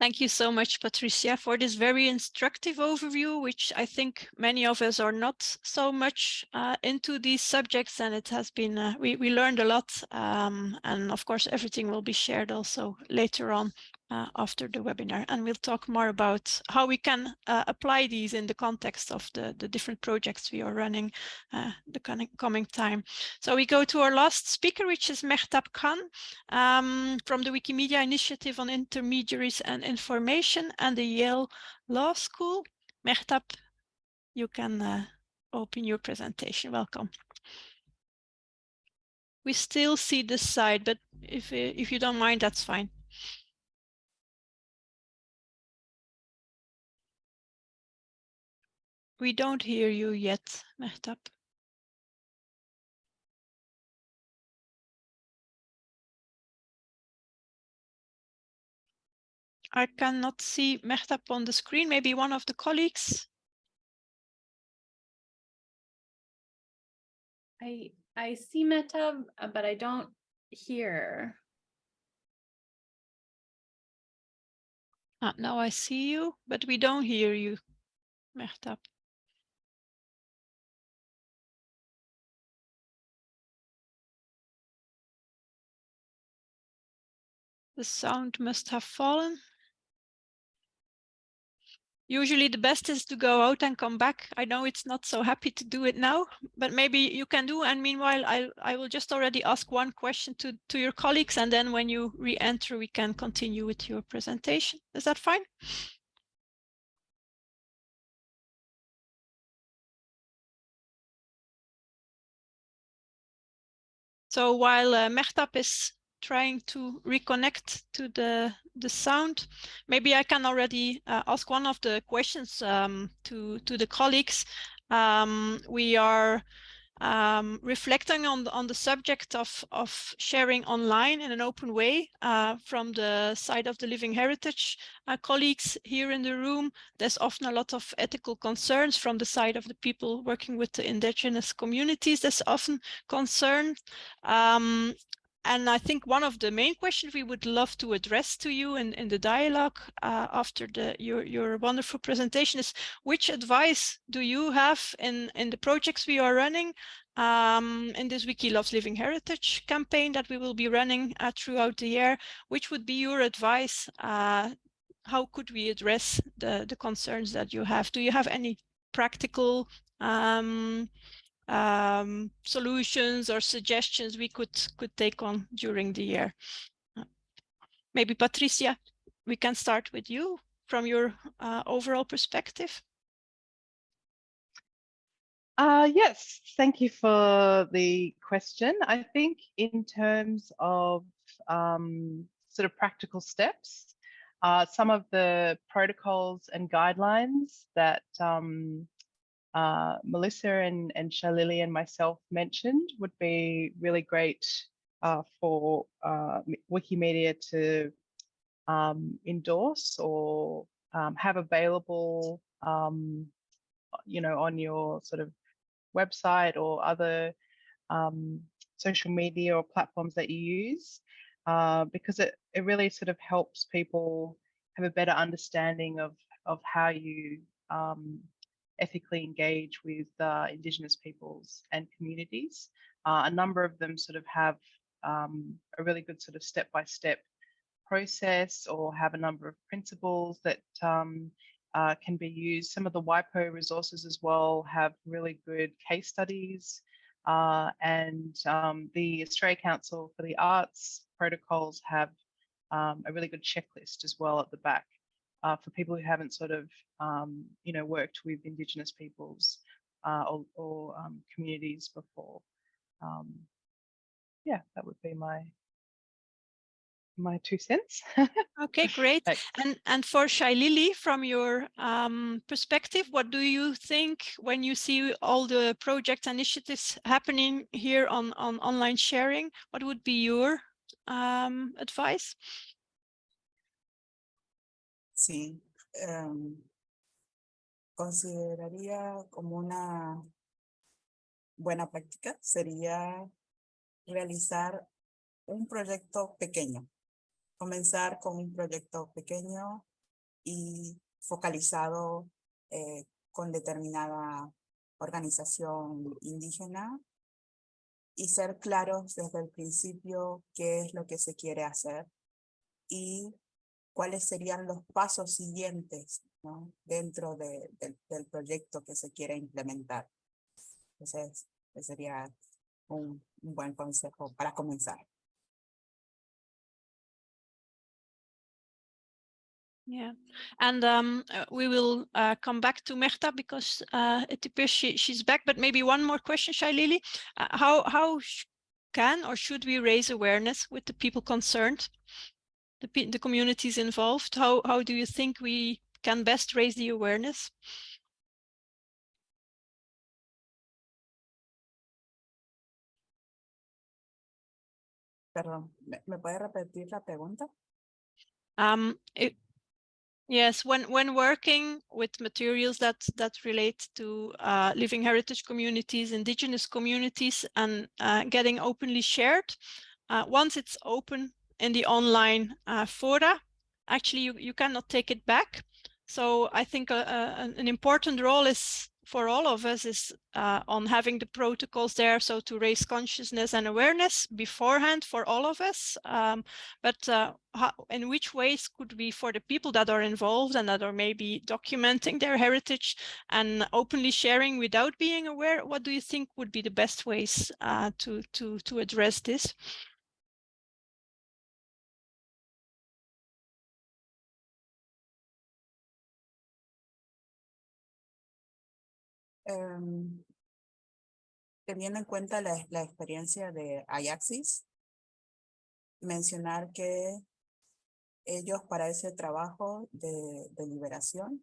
Thank you so much, Patricia, for this very instructive overview, which I think many of us are not so much uh, into these subjects, and it has been, uh, we, we learned a lot, um, and of course, everything will be shared also later on uh, after the webinar, and we'll talk more about how we can uh, apply these in the context of the, the different projects we are running uh, the coming, time. So we go to our last speaker, which is Mehtab Khan um, from the Wikimedia Initiative on Intermediaries and Information and the Yale Law School. Mehtab, you can uh, open your presentation. Welcome. We still see this side, but if, if you don't mind, that's fine. We don't hear you yet, Mehtab. I cannot see Mehtab on the screen. Maybe one of the colleagues. I I see Mehtab, uh, but I don't hear. Ah, now I see you, but we don't hear you, Mehtab. The sound must have fallen. Usually the best is to go out and come back. I know it's not so happy to do it now, but maybe you can do. And meanwhile, I, I will just already ask one question to, to your colleagues. And then when you re-enter, we can continue with your presentation. Is that fine? So while uh, Mehtab is trying to reconnect to the the sound. Maybe i can already uh, ask one of the questions um, to to the colleagues. Um, we are um, reflecting on the, on the subject of of sharing online in an open way uh, from the side of the living heritage uh, colleagues here in the room. There's often a lot of ethical concerns from the side of the people working with the indigenous communities. There's often concern um, and I think one of the main questions we would love to address to you in, in the dialogue uh, after the, your, your wonderful presentation is which advice do you have in, in the projects we are running um, in this Wiki Loves Living Heritage campaign that we will be running uh, throughout the year? Which would be your advice? Uh, how could we address the, the concerns that you have? Do you have any practical um, um, solutions or suggestions we could could take on during the year. Uh, maybe Patricia, we can start with you from your uh, overall perspective. Uh, yes, thank you for the question. I think in terms of um, sort of practical steps, uh, some of the protocols and guidelines that um, uh, Melissa and, and Shalili and myself mentioned would be really great uh, for uh, Wikimedia to um, endorse or um, have available, um, you know, on your sort of website or other um, social media or platforms that you use, uh, because it, it really sort of helps people have a better understanding of, of how you um, ethically engage with uh, Indigenous peoples and communities. Uh, a number of them sort of have um, a really good sort of step-by-step process or have a number of principles that um, uh, can be used. Some of the WIPO resources as well have really good case studies uh, and um, the Australia Council for the Arts protocols have um, a really good checklist as well at the back uh, for people who haven't sort of, um, you know, worked with Indigenous peoples uh, or, or um, communities before. Um, yeah, that would be my my two cents. Okay, (laughs) great. Thanks. And and for Shailili, from your um, perspective, what do you think when you see all the project initiatives happening here on on online sharing? What would be your um, advice? Sí, em, consideraría como una buena práctica sería realizar un proyecto pequeño. Comenzar con un proyecto pequeño y focalizado eh, con determinada organización indígena y ser claros desde el principio qué es lo que se quiere hacer y cuáles serían los pasos siguientes ¿no? dentro de- del- del proyecto que se quiere implementar. Entonces, ese sería un, un buen consejo para comenzar. Yeah, and um, uh, we will uh, come back to Merta because uh, it appears she, she's back, but maybe one more question, Shailili. Uh, how how can or should we raise awareness with the people concerned, the, the communities involved? How, how do you think we can best raise the awareness? Perdón, ¿me, me puede repetir la pregunta? Um, it, yes, when when working with materials that that relate to uh, living heritage communities, indigenous communities, and uh, getting openly shared, uh, once it's open in the online uh, fora, actually you you cannot take it back. So I think uh, uh, an an important role is for all of us is uh, on having the protocols there, so to raise consciousness and awareness beforehand for all of us. Um, but uh, how, in which ways could we, for the people that are involved and that are maybe documenting their heritage and openly sharing without being aware, what do you think would be the best ways uh, to to to address this? Em, teniendo en cuenta la, experiencia de Ajaxis, mencionar que ellos para ese trabajo de, de liberación,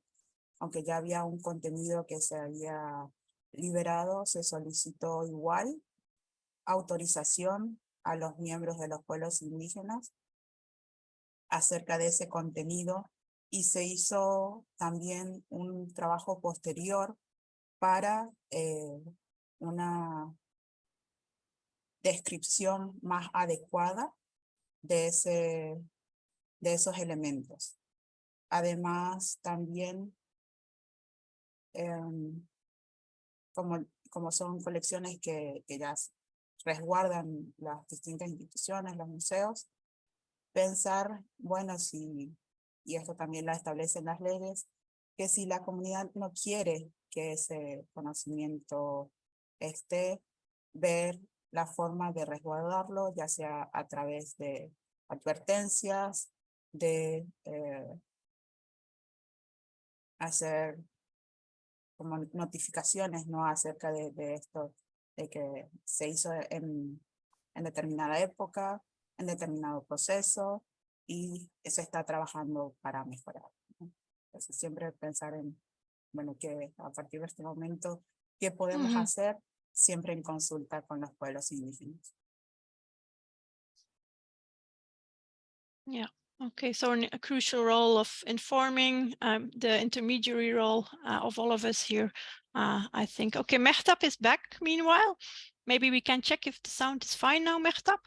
aunque ya había un contenido que se había liberado, se solicitó igual autorización a los miembros de los pueblos indígenas acerca de ese contenido y se hizo también un trabajo posterior para eh, una descripción más adecuada de, ese, de esos elementos. Además, también, em, como, como son colecciones que, que ya resguardan las distintas instituciones, los museos, pensar, bueno, si, y esto también la establecen las leyes, que si la comunidad no quiere que ese conocimiento esté, ver la forma de resguardarlo, ya sea a través de advertencias, de eh, hacer como notificaciones ¿no? acerca de, esto, de que se hizo en, en determinada época, en determinado proceso, y se está trabajando para mejorar. Entonces siempre pensar en, bueno, que a partir de este momento, ¿qué podemos Ujú. hacer? Siempre en consulta con los pueblos indígenas. Yeah. Okay, so a crucial role of informing um, the intermediary role uh, of all of us here, uh, I think. Okay, Mehtab is back meanwhile. Maybe we can check if the sound is fine now, Mehtab.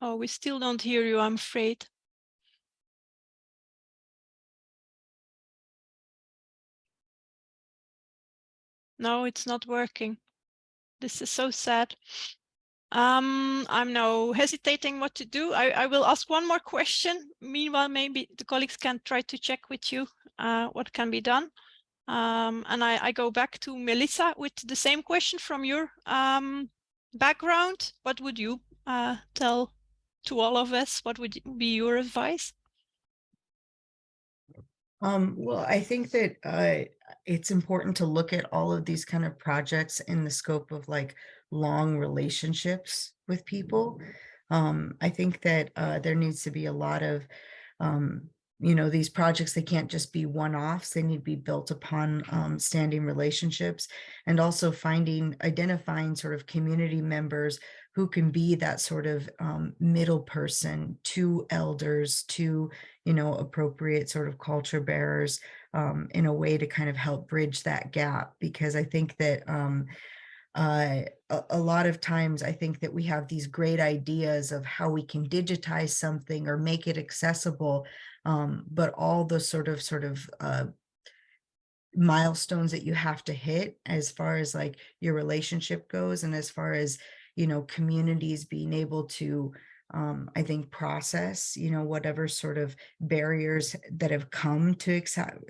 Oh, we still don't hear you, I'm afraid. No, it's not working. This is so sad. Um, I'm now hesitating what to do. I, I will ask one more question. Meanwhile, maybe the colleagues can try to check with you uh, what can be done. Um, and I, I go back to Melissa with the same question from your um, background. What would you uh, tell to all of us? What would be your advice? Um, well, I think that uh, it's important to look at all of these kind of projects in the scope of like long relationships with people. Um, I think that uh, there needs to be a lot of, um, you know, these projects, they can't just be one-offs. They need to be built upon um, standing relationships and also finding, identifying sort of community members who can be that sort of um, middle person to elders, to, you know, appropriate sort of culture bearers um, in a way to kind of help bridge that gap. Because I think that um, uh, a, a lot of times I think that we have these great ideas of how we can digitize something or make it accessible, um, but all the sort of sort of uh, milestones that you have to hit as far as like your relationship goes and as far as you know, communities being able to, um, I think, process, you know, whatever sort of barriers that have come to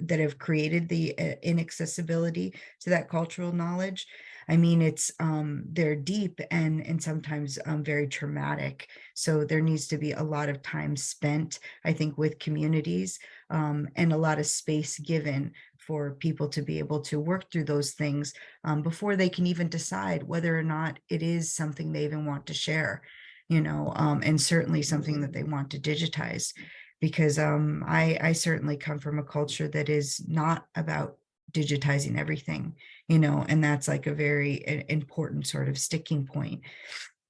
that have created the uh, inaccessibility to that cultural knowledge. I mean, it's um, they're deep and and sometimes um, very traumatic. So there needs to be a lot of time spent, I think, with communities um, and a lot of space given for people to be able to work through those things um, before they can even decide whether or not it is something they even want to share, you know, um, and certainly something that they want to digitize. Because um, I, I certainly come from a culture that is not about digitizing everything, you know, and that's like a very important sort of sticking point,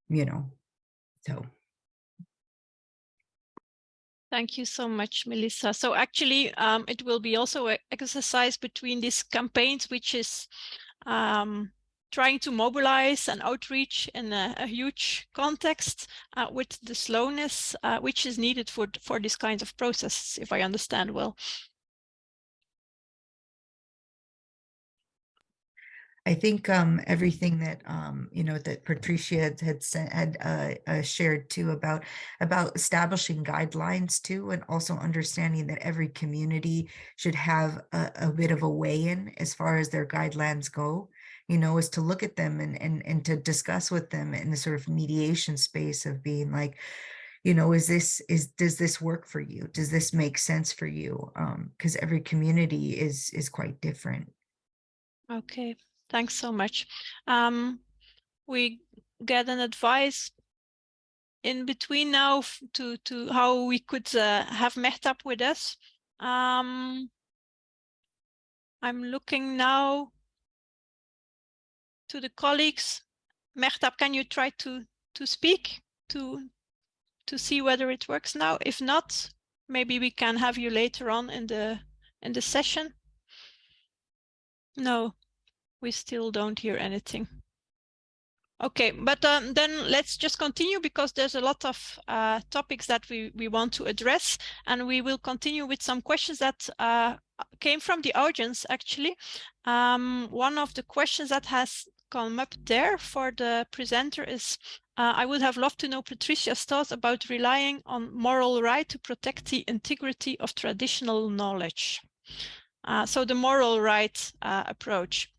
you know, so. Thank you so much, Melissa. So actually, um, it will be also an exercise between these campaigns, which is um, trying to mobilize and outreach in a, a huge context uh, with the slowness uh, which is needed for, for this kind of process, if I understand well. I think um, everything that um, you know that Patricia had had, sent, had uh, uh, shared too about about establishing guidelines too, and also understanding that every community should have a, a bit of a weigh in as far as their guidelines go. You know, is to look at them and and and to discuss with them in the sort of mediation space of being like, you know, is this is does this work for you? Does this make sense for you? Because um, every community is is quite different. Okay, Thanks so much. Um, we get an advice in between now to to how we could uh, have Mehtab with us. Um, I'm looking now to the colleagues. Mehtab, can you try to to speak to to see whether it works now? If not, maybe we can have you later on in the in the session. No, we still don't hear anything. Okay, but um, then let's just continue because there's a lot of uh, topics that we, we want to address and we will continue with some questions that uh, came from the audience actually. Um, one of the questions that has come up there for the presenter is, uh, I would have loved to know Patricia's thoughts about relying on moral right to protect the integrity of traditional knowledge. Uh, so the moral right uh, approach.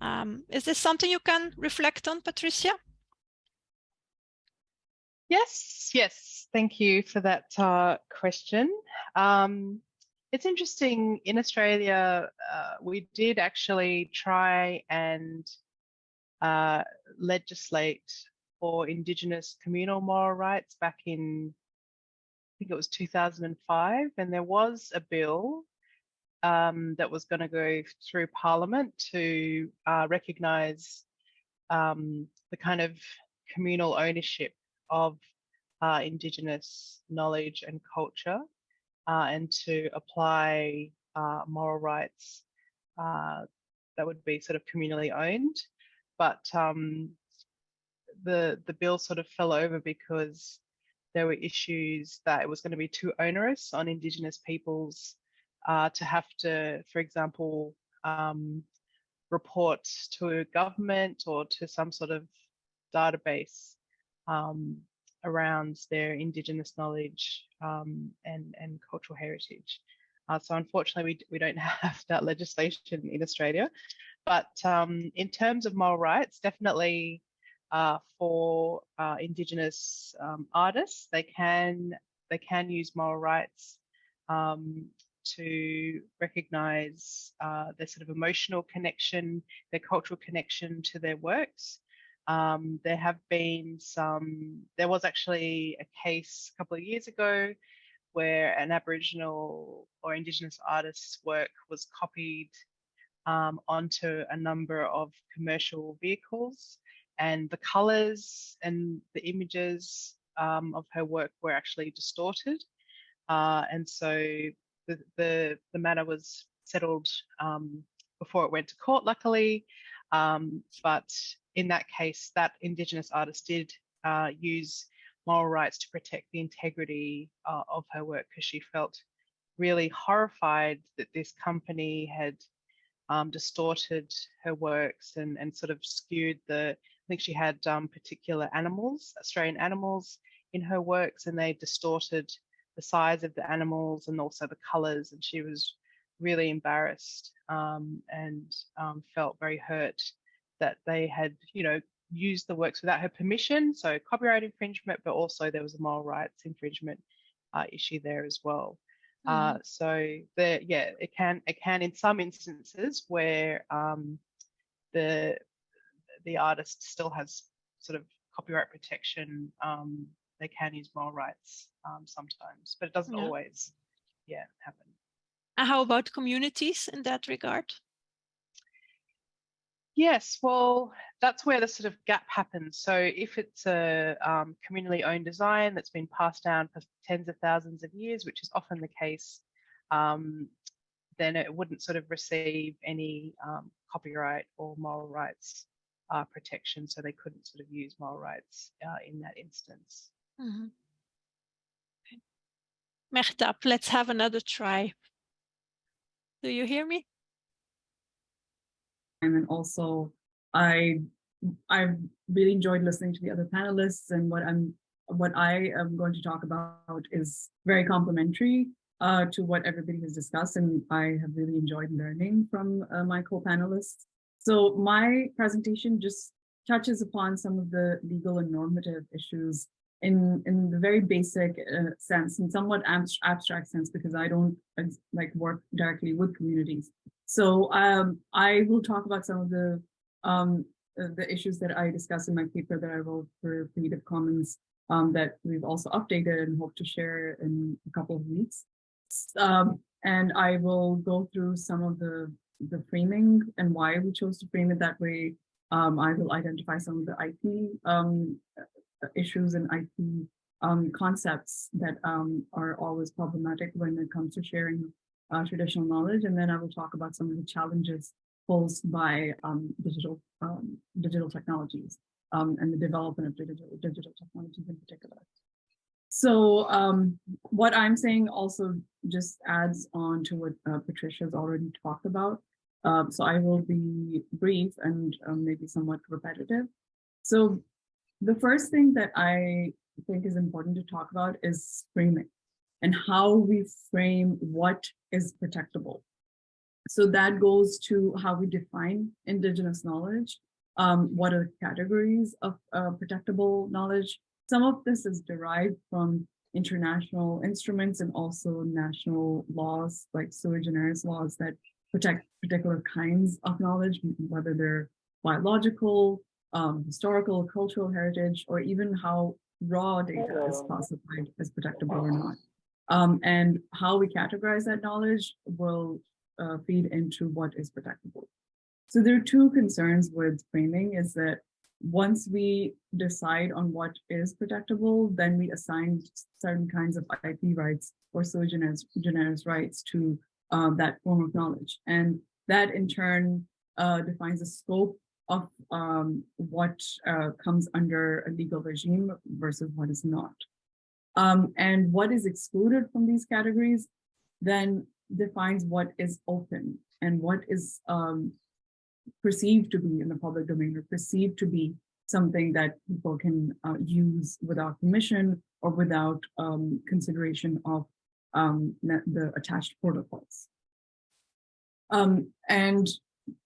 Um, is this something you can reflect on, Patricia? Yes, yes. Thank you for that uh, question. Um, it's interesting, in Australia, uh, we did actually try and uh, legislate for Indigenous communal moral rights back in, I think it was 2005, and there was a bill um, that was going to go through Parliament to uh, recognise um, the kind of communal ownership of uh, Indigenous knowledge and culture uh, and to apply uh, moral rights uh, that would be sort of communally owned. But um, the, the bill sort of fell over because there were issues that it was going to be too onerous on Indigenous peoples uh, to have to, for example, um, report to government or to some sort of database um, around their Indigenous knowledge um, and, and cultural heritage. Uh, so unfortunately, we, we don't (laughs) have that legislation in Australia. But um, in terms of moral rights, definitely uh, for uh, Indigenous um, artists, they can they can use moral rights um, to recognise uh, their sort of emotional connection, their cultural connection to their works. Um, there have been some, there was actually a case a couple of years ago where an Aboriginal or Indigenous artist's work was copied um, onto a number of commercial vehicles and the colours and the images um, of her work were actually distorted. Uh, and so the, the, the matter was settled um, before it went to court, luckily. Um, but in that case, that Indigenous artist did uh, use moral rights to protect the integrity uh, of her work because she felt really horrified that this company had um, distorted her works and, and sort of skewed the, I think she had um, particular animals, Australian animals in her works, and they distorted the size of the animals and also the colors. And she was really embarrassed um, and um, felt very hurt that they had, you know, used the works without her permission. So copyright infringement, but also there was a moral rights infringement uh, issue there as well. Uh, so the yeah, it can it can in some instances where um, the the artist still has sort of copyright protection, um, they can use moral rights um, sometimes, but it doesn't Yeah. always, yeah, happen. And how about communities in that regard? Yes, well, that's where the sort of gap happens. So if it's a um, communally owned design that's been passed down for tens of thousands of years, which is often the case, um, then it wouldn't sort of receive any um, copyright or moral rights uh, protection. So they couldn't sort of use moral rights uh, in that instance. Mhm. Okay. Mehtab, let's have another try. Do you hear me? and then also I I really enjoyed listening to the other panelists and what I'm what I am going to talk about is very complementary uh, to what everybody has discussed and I have really enjoyed learning from uh, my co-panelists. So my presentation just touches upon some of the legal and normative issues in in the very basic uh, sense and somewhat abs- abstract sense because I don't like work directly with communities. So um, I will talk about some of the um, uh, the issues that I discussed in my paper that I wrote for Creative Commons um, that we've also updated and hope to share in a couple of weeks. Um, and I will go through some of the the framing and why we chose to frame it that way. Um, I will identify some of the IP um, issues and IP um, concepts that um, are always problematic when it comes to sharing uh, traditional knowledge, and then I will talk about some of the challenges posed by um, digital um, digital technologies um, and the development of digital digital technologies in particular. So um, what I'm saying also just adds on to what uh, Patricia's already talked about. Um, so I will be brief and maybe somewhat repetitive. So the first thing that I think is important to talk about is framing and how we frame what is protectable. So that goes to how we define indigenous knowledge. Um, what are the categories of uh, protectable knowledge? Some of this is derived from international instruments and also national laws like sui generis laws that protect particular kinds of knowledge, whether they're biological, um, historical, cultural heritage, or even how raw data is classified as protectable or not. Um, and how we categorize that knowledge will uh, feed into what is protectable. So there are two concerns with framing is that once we decide on what is protectable, then we assign certain kinds of IP rights or generis rights to um, that form of knowledge. And that in turn uh, defines the scope of um, what uh, comes under a legal regime versus what is not. Um, and what is excluded from these categories then defines what is open and what is um, perceived to be in the public domain or perceived to be something that people can uh, use without permission or without um, consideration of um, the attached protocols. Um, and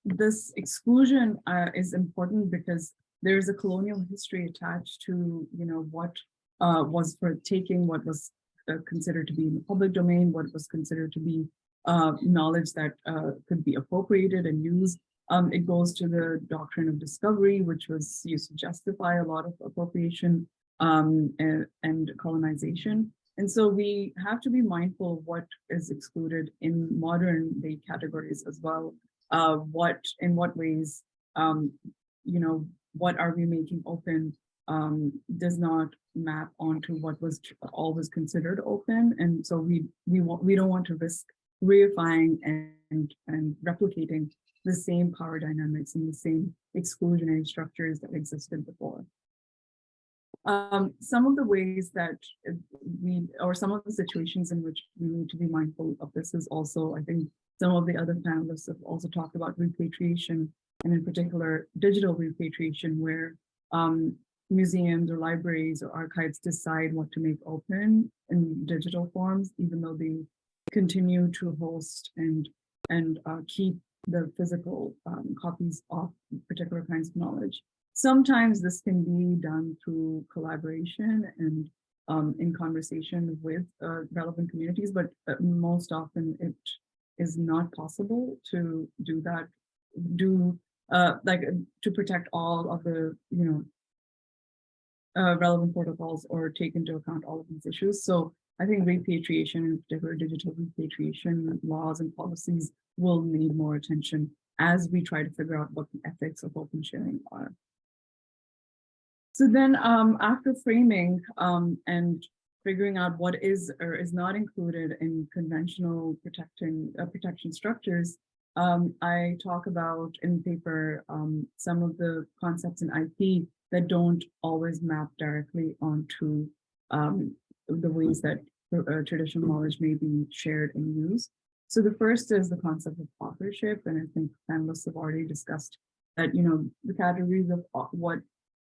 this exclusion uh, is important because there is a colonial history attached to, you know, what uh, was for taking, what was uh, considered to be in the public domain, what was considered to be uh, knowledge that uh, could be appropriated and used. Um, it goes to the doctrine of discovery, which was used to justify a lot of appropriation um, and, and colonization. And so we have to be mindful of what is excluded in modern day categories as well. Uh, what, in what ways, um, you know, what are we making open um, does not map onto what was always considered open. And so we, we want, we don't want to risk reifying and, and replicating the same power dynamics and the same exclusionary structures that existed before. Um, some of the ways that we, or some of the situations in which we need to be mindful of this is also, I think, some of the other panelists have also talked about repatriation, and in particular, digital repatriation, where um, museums or libraries or archives decide what to make open in digital forms, even though they continue to host and and uh, keep the physical um, copies of particular kinds of knowledge. Sometimes this can be done through collaboration and um, in conversation with uh, relevant communities, but uh, most often it is not possible to do that, do uh, like to protect all of the, you know, uh, relevant protocols or take into account all of these issues. So I think repatriation, in particular digital repatriation laws and policies will need more attention as we try to figure out what the ethics of open sharing are. So then um, after framing um, and figuring out what is or is not included in conventional protecting uh, protection structures, um, I talk about in the paper um, some of the concepts in IP that don't always map directly onto um, the ways that uh, traditional knowledge may be shared and used. So the first is the concept of authorship, and I think panelists have already discussed that, you know, the categories of what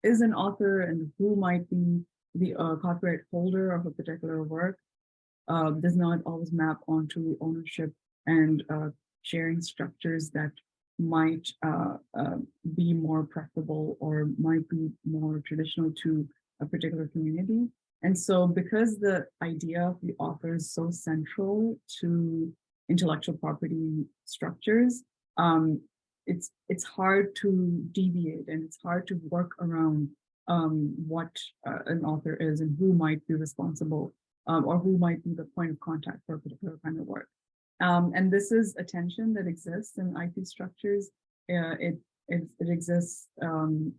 is an author and who might be the uh, copyright holder of a particular work uh, does not always map onto the ownership and uh, sharing structures that might uh, uh, be more preferable or might be more traditional to a particular community. And so because the idea of the author is so central to intellectual property structures, um, it's it's hard to deviate and it's hard to work around um, what uh, an author is and who might be responsible um, or who might be the point of contact for a particular kind of work. Um, and this is a tension that exists in IP structures. Uh, it, it, it exists um,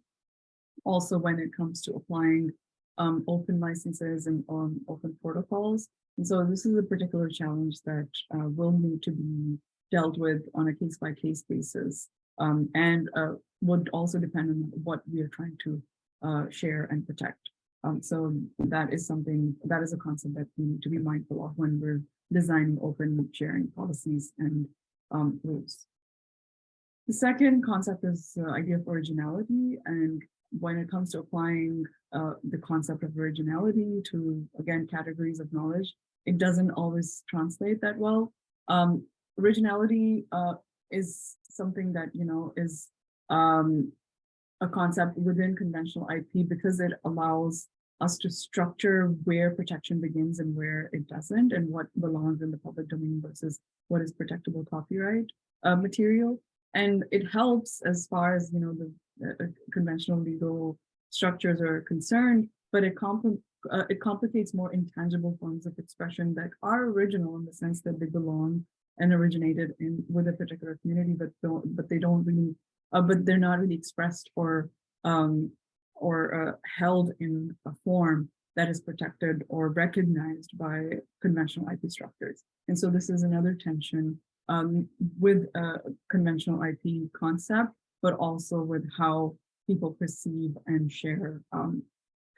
also when it comes to applying um, open licenses and um, open protocols. And so this is a particular challenge that uh, will need to be dealt with on a case by case basis and uh, would also depend on what we are trying to uh, share and protect. Um, so that is something, that is a concept that we need to be mindful of when we're designing open sharing policies and um, rules. The second concept is the idea of originality. And when it comes to applying uh, the concept of originality to, again, categories of knowledge, it doesn't always translate that well. Um, originality uh, is something that, you know, is um, a concept within conventional IP because it allows us to structure where protection begins and where it doesn't and what belongs in the public domain versus what is protectable copyright uh, material. And it helps as far as, you know, the uh, conventional legal structures are concerned, but it, compl uh, it complicates more intangible forms of expression that are original in the sense that they belong and originated in with a particular community, but don't, but they don't really, uh, but they're not really expressed or um, or uh, held in a form that is protected or recognized by conventional IP structures. And so this is another tension um, with a conventional IP concept, but also with how people perceive and share um,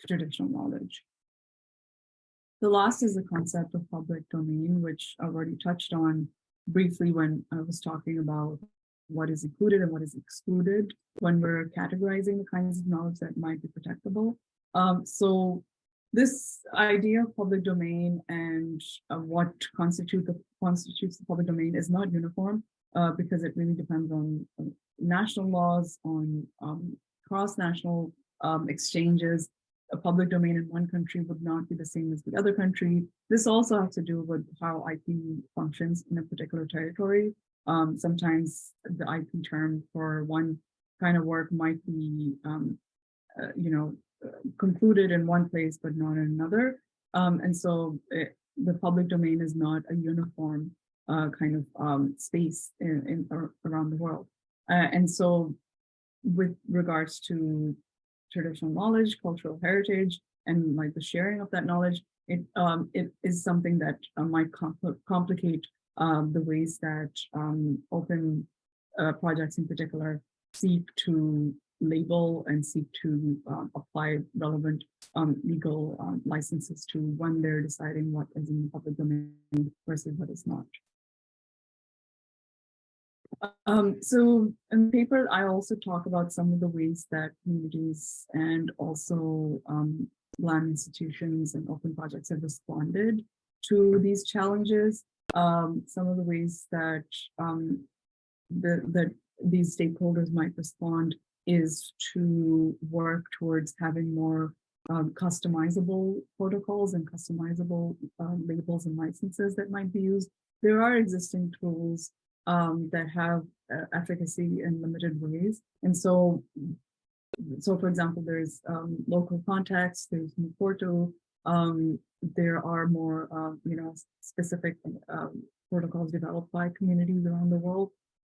traditional knowledge. The last is the concept of public domain, which I've already touched on briefly when I was talking about what is included and what is excluded when we're categorizing the kinds of knowledge that might be protectable. Um, so this idea of public domain and uh, what constitute the, constitutes the public domain is not uniform uh, because it really depends on uh, national laws, on um, cross-national um, exchanges. A public domain in one country would not be the same as the other country. This also has to do with how IP functions in a particular territory. Um, sometimes the IP term for one kind of work might be, um, uh, you know, concluded in one place, but not in another. Um, and so it, the public domain is not a uniform uh, kind of um, space in, in ar around the world. Uh, and so with regards to traditional knowledge, cultural heritage, and like the sharing of that knowledge, it um, it is something that uh, might compl complicate um, the ways that um, open uh, projects in particular seek to label and seek to um, apply relevant um, legal um, licenses to when they're deciding what is in the public domain versus what is not. Um, so in the paper, I also talk about some of the ways that communities and also um, land institutions and open projects have responded to these challenges. Um, some of the ways that um, the, that these stakeholders might respond is to work towards having more um, customizable protocols and customizable uh, labels and licenses that might be used. There are existing tools um, that have uh, efficacy in limited ways. And so, so for example, there's um, Local Contexts, there's Mukurtu, um, there are more, uh, you know, specific um, protocols developed by communities around the world.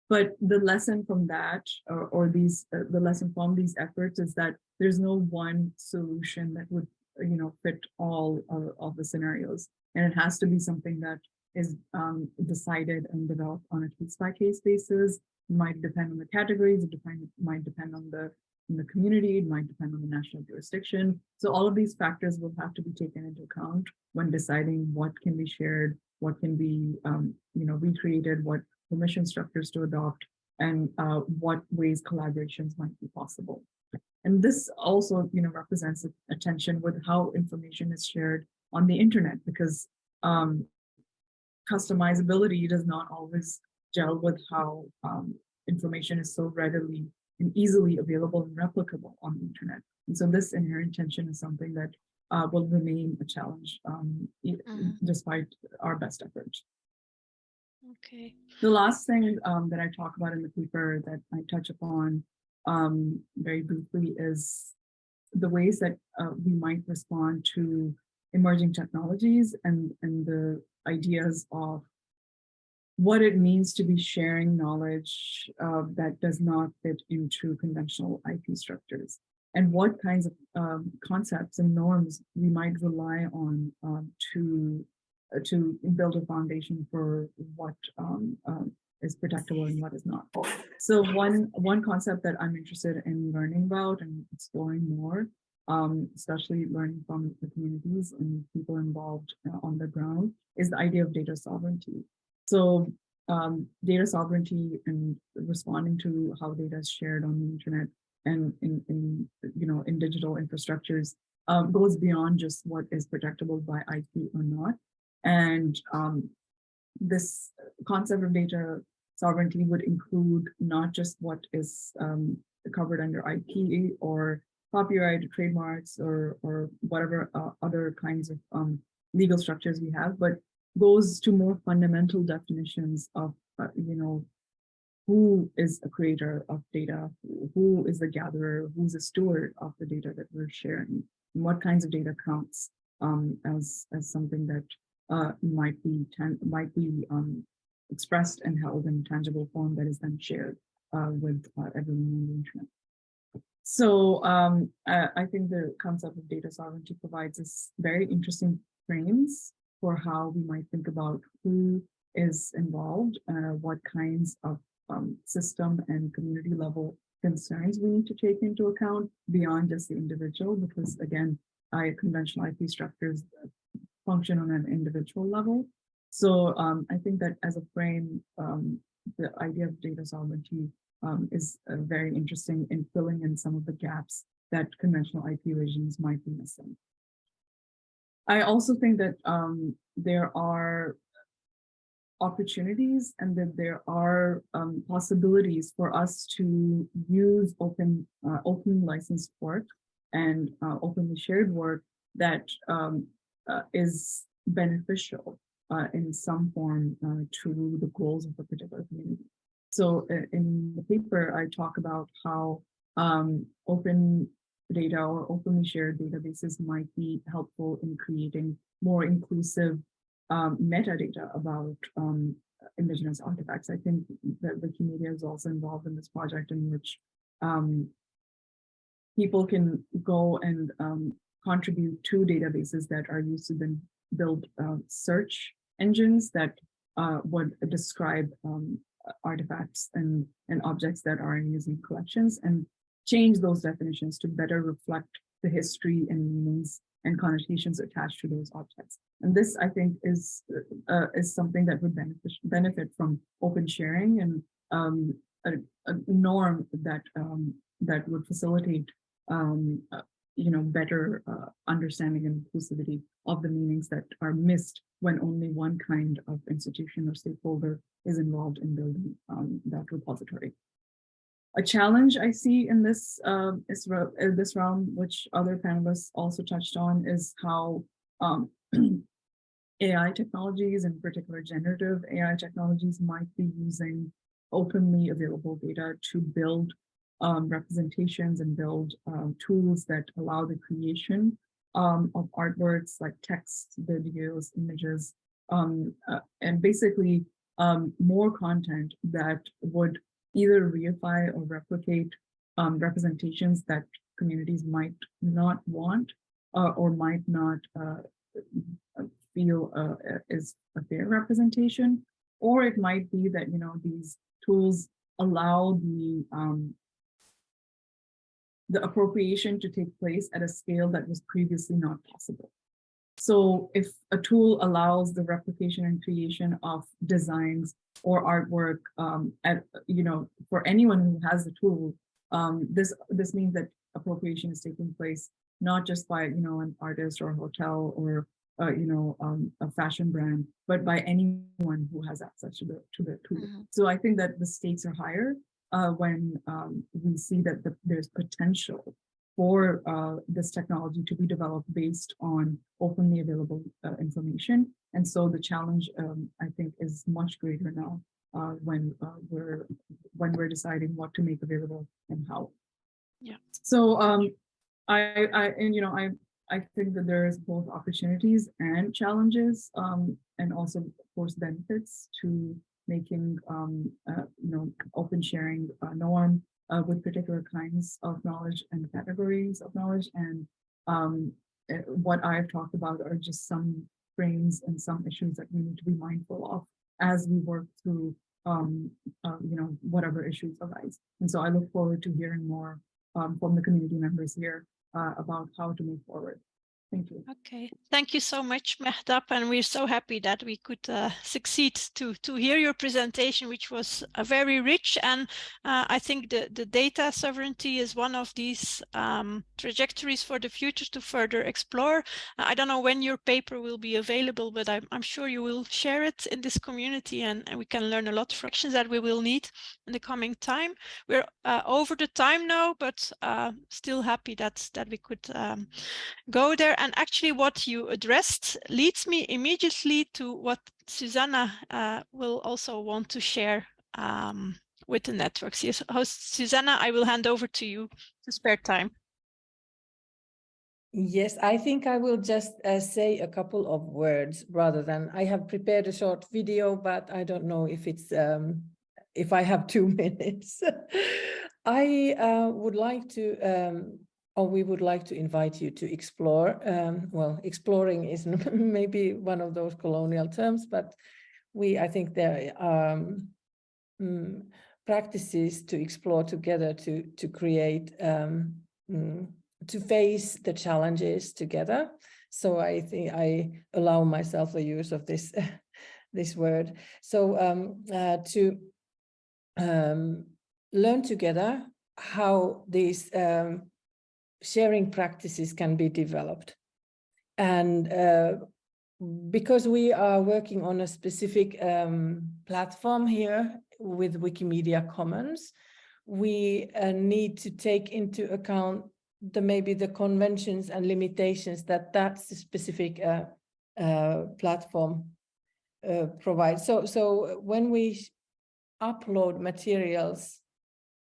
But the lesson from that, or, or these, uh, the lesson from these efforts is that there's no one solution that would, you know, fit all of the scenarios. And it has to be something that is um, decided and developed on a case by case basis. Might depend on the categories, it depend, might depend on the, on the community, it might depend on the national jurisdiction. So all of these factors will have to be taken into account when deciding what can be shared, what can be, um, you know, recreated, what permission structures to adopt, and uh, what ways collaborations might be possible. And this also, you know, represents a tension with how information is shared on the internet, because um, customizability does not always gel with how um, information is so readily and easily available and replicable on the internet. And so this inherent tension is something that uh, will remain a challenge um, Mhm. despite our best efforts. Okay. The last thing um, that I talk about in the paper that I touch upon um, very briefly is the ways that uh, we might respond to emerging technologies and, and the ideas of what it means to be sharing knowledge uh, that does not fit into conventional IP structures and what kinds of um, concepts and norms we might rely on um, to uh, to build a foundation for what um, um, is protectable and what is not. So one one concept that I'm interested in learning about and exploring more, um, especially learning from the communities and people involved uh, on the ground, is the idea of data sovereignty. So um, data sovereignty and responding to how data is shared on the internet and in, in you know in digital infrastructures um, goes beyond just what is protectable by IP or not. And um, this concept of data sovereignty would include not just what is um, covered under IP or copyright, trademarks, or or whatever uh, other kinds of um, legal structures we have, but goes to more fundamental definitions of, uh, you know, who is a creator of data, who is the gatherer, who's a steward of the data that we're sharing, and what kinds of data counts um, as, as something that uh, might be might be um, expressed and held in tangible form that is then shared uh, with uh, everyone on the internet. So um, I, I think the concept of data sovereignty provides us very interesting frames for how we might think about who is involved, uh, what kinds of um, system and community level concerns we need to take into account beyond just the individual, because again, I conventional IP structures function on an individual level. So um, I think that as a frame, um, the idea of data sovereignty um, is uh, very interesting in filling in some of the gaps that conventional IP regimes might be missing. I also think that um, there are opportunities and that there are um, possibilities for us to use open uh, open licensed work and uh, openly shared work that um, uh, is beneficial uh, in some form uh, to the goals of a particular community. So uh, in the paper, I talk about how um, open data or openly shared databases might be helpful in creating more inclusive um, metadata about um, indigenous artifacts. I think that Wikimedia is also involved in this project in which um, people can go and um, contribute to databases that are used to then build uh, search engines that uh, would describe um, artifacts and, and objects that are in museum collections and change those definitions to better reflect the history and meanings and connotations attached to those objects. And this, I think, is uh, is something that would benefit benefit from open sharing and um, a, a, norm that um, that would facilitate um, uh, you know better uh, understanding and inclusivity of the meanings that are missed when only one kind of institution or stakeholder is involved in building um, that repository. A challenge I see in this uh, is in this realm, which other panelists also touched on, is how um, (clears throat) AI technologies, in particular generative AI technologies, might be using openly available data to build um, representations and build um, tools that allow the creation um, of artworks like text, videos, images, um, uh, and basically um, more content that would either reify or replicate um, representations that communities might not want uh, or might not uh, feel uh, is a fair representation. Or it might be that, you know, these tools allow the um, the appropriation to take place at a scale that was previously not possible. So if a tool allows the replication and creation of designs or artwork um, at, you know, for anyone who has the tool, um, this this means that appropriation is taking place not just by, you know, an artist or a hotel or, uh, you know, um, a fashion brand, but by anyone who has access to the to the tool. Mm -hmm. So I think that the stakes are higher uh, when um, we see that the, there's potential for uh, this technology to be developed based on openly available uh, information. And so the challenge, um, I think, is much greater now uh, when uh, we're when we're deciding what to make available and how. Yeah. So um, I, I and you know I I think that there is both opportunities and challenges, um, and also of course benefits to making um, uh, you know open sharing a norm uh, with particular kinds of knowledge and categories of knowledge. And um, eh, what I've talked about are just some frames and some issues that we need to be mindful of as we work through, um, uh, you know, whatever issues arise. And so I look forward to hearing more um, from the community members here uh, about how to move forward. Thank you. Okay, thank you so much, Mehtab, and we're so happy that we could uh, succeed to to hear your presentation, which was uh, very rich. And uh, I think the the data sovereignty is one of these um, trajectories for the future to further explore. I don't know when your paper will be available, but I'm, I'm sure you will share it in this community, and, and we can learn a lot of actions that we will need in the coming time. We're uh, over the time now, but uh, still happy that that we could um, go there and actually what you addressed leads me immediately to what Susanna uh, will also want to share um, with the networks. Yes, host Susanna, I will hand over to you to spare time. Yes, I think I will just uh, say a couple of words rather than I have prepared a short video, but I don't know if it's um, if I have two (laughs) minutes. I uh, would like to um, or we would like to invite you to explore. Um, well, exploring is (laughs) maybe one of those colonial terms, but we, I think there are um, mm, practices to explore together to, to create, um, mm, to face the challenges together. So I think I allow myself the use of this, (laughs) this word. So um, uh, to um, learn together how these um, sharing practices can be developed. And uh, because we are working on a specific um, platform here with Wikimedia Commons, we uh, need to take into account the maybe the conventions and limitations that that specific uh, uh, platform uh, provides. So, so when we upload materials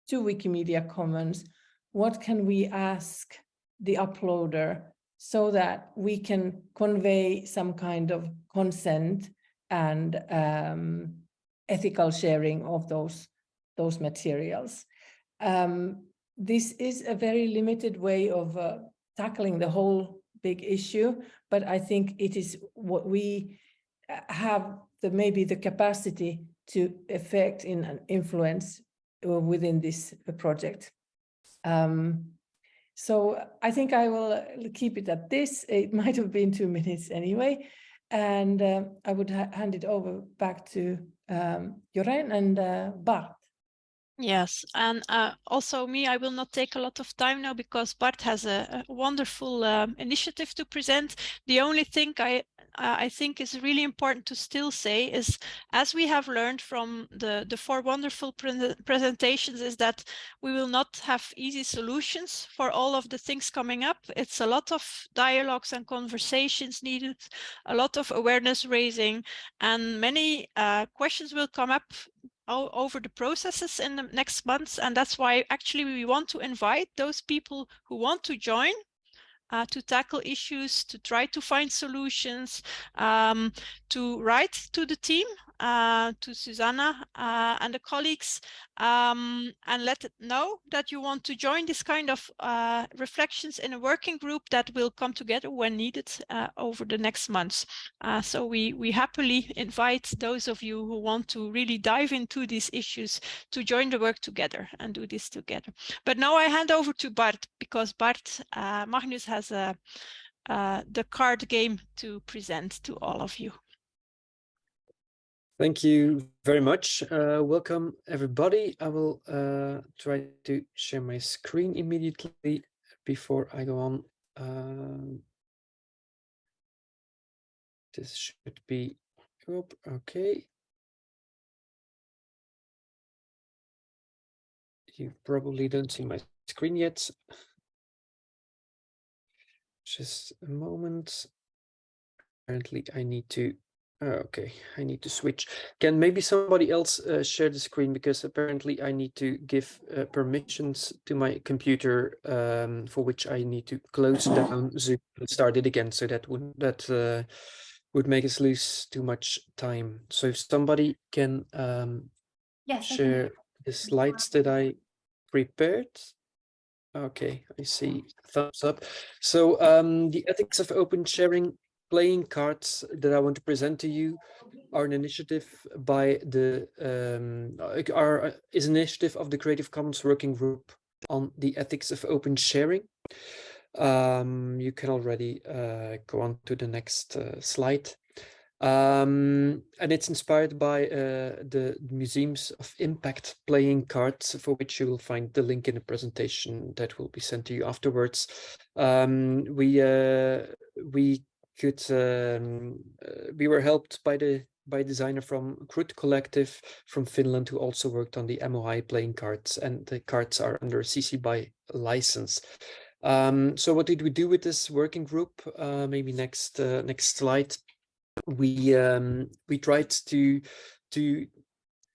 to Wikimedia Commons, what can we ask the uploader so that we can convey some kind of consent and um, ethical sharing of those, those materials. Um, this is a very limited way of uh, tackling the whole big issue, but I think it is what we uh, have the maybe the capacity to affect in an influence uh, within this uh, project. Um, so I think I will keep it at this. It (laughs) might have been two minutes anyway. And uh, I would ha hand it over back to um, Jorijn and uh, Bart. Yes, and uh, also me, I will not take a lot of time now because Bart has a, a wonderful um, initiative to present. The only thing I I think is really important to still say is, as we have learned from the, the four wonderful pre presentations, is that we will not have easy solutions for all of the things coming up. It's a lot of dialogues and conversations needed, a lot of awareness raising, and many uh, questions will come up over the processes in the next months. And that's why actually we want to invite those people who want to join uh, to tackle issues, to try to find solutions, um, to write to the team, uh, to Susanna uh, and the colleagues, um, and let it know that you want to join this kind of uh, reflections in a working group that will come together when needed uh, over the next months. Uh, so we, we happily invite those of you who want to really dive into these issues to join the work together and do this together. But now I hand over to Bart because Bart Magnus has a, the card game to present to all of you. Thank you very much. Uh, welcome, everybody. I will uh, try to share my screen immediately before I go on. Um, this should be, okay. You probably don't see my screen yet. Just a moment. Apparently, I need to okay, I need to switch. Can maybe somebody else uh, share the screen because apparently I need to give uh, permissions to my computer um, for which I need to close down Zoom and start it again. So that would that uh, would make us lose too much time. So if somebody can um, yes, share the slides that I prepared. Okay, I see thumbs up. So um, the ethics of open sharing playing cards that I want to present to you are an initiative by the um, are uh, is an initiative of the Creative Commons Working Group on the ethics of open sharing. Um, you can already uh, go on to the next uh, slide. Um, and it's inspired by uh, the Museums of Impact playing cards, for which you will find the link in the presentation that will be sent to you afterwards. Um, we uh, we could um, uh, we were helped by the by designer from Krut Collective from Finland who also worked on the MOI playing cards and the cards are under CC BY license. Um, so what did we do with this working group? Uh, maybe next uh, next slide. We um, we tried to to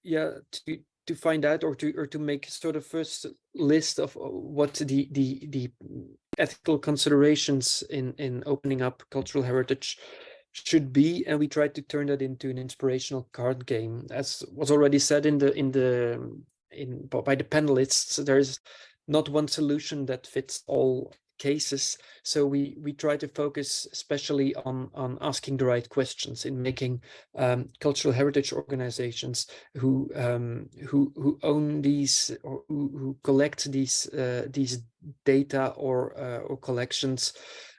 yeah to to find out or to or to make sort of first list of uh, what the the the ethical considerations in in opening up cultural heritage should be and we tried to turn that into an inspirational card game. As was already said in the in the in by the panelists there's not one solution that fits all cases. So we we try to focus especially on on asking the right questions in making um, cultural heritage organizations who um, who who own these or who, who collect these uh, these data or uh, or collections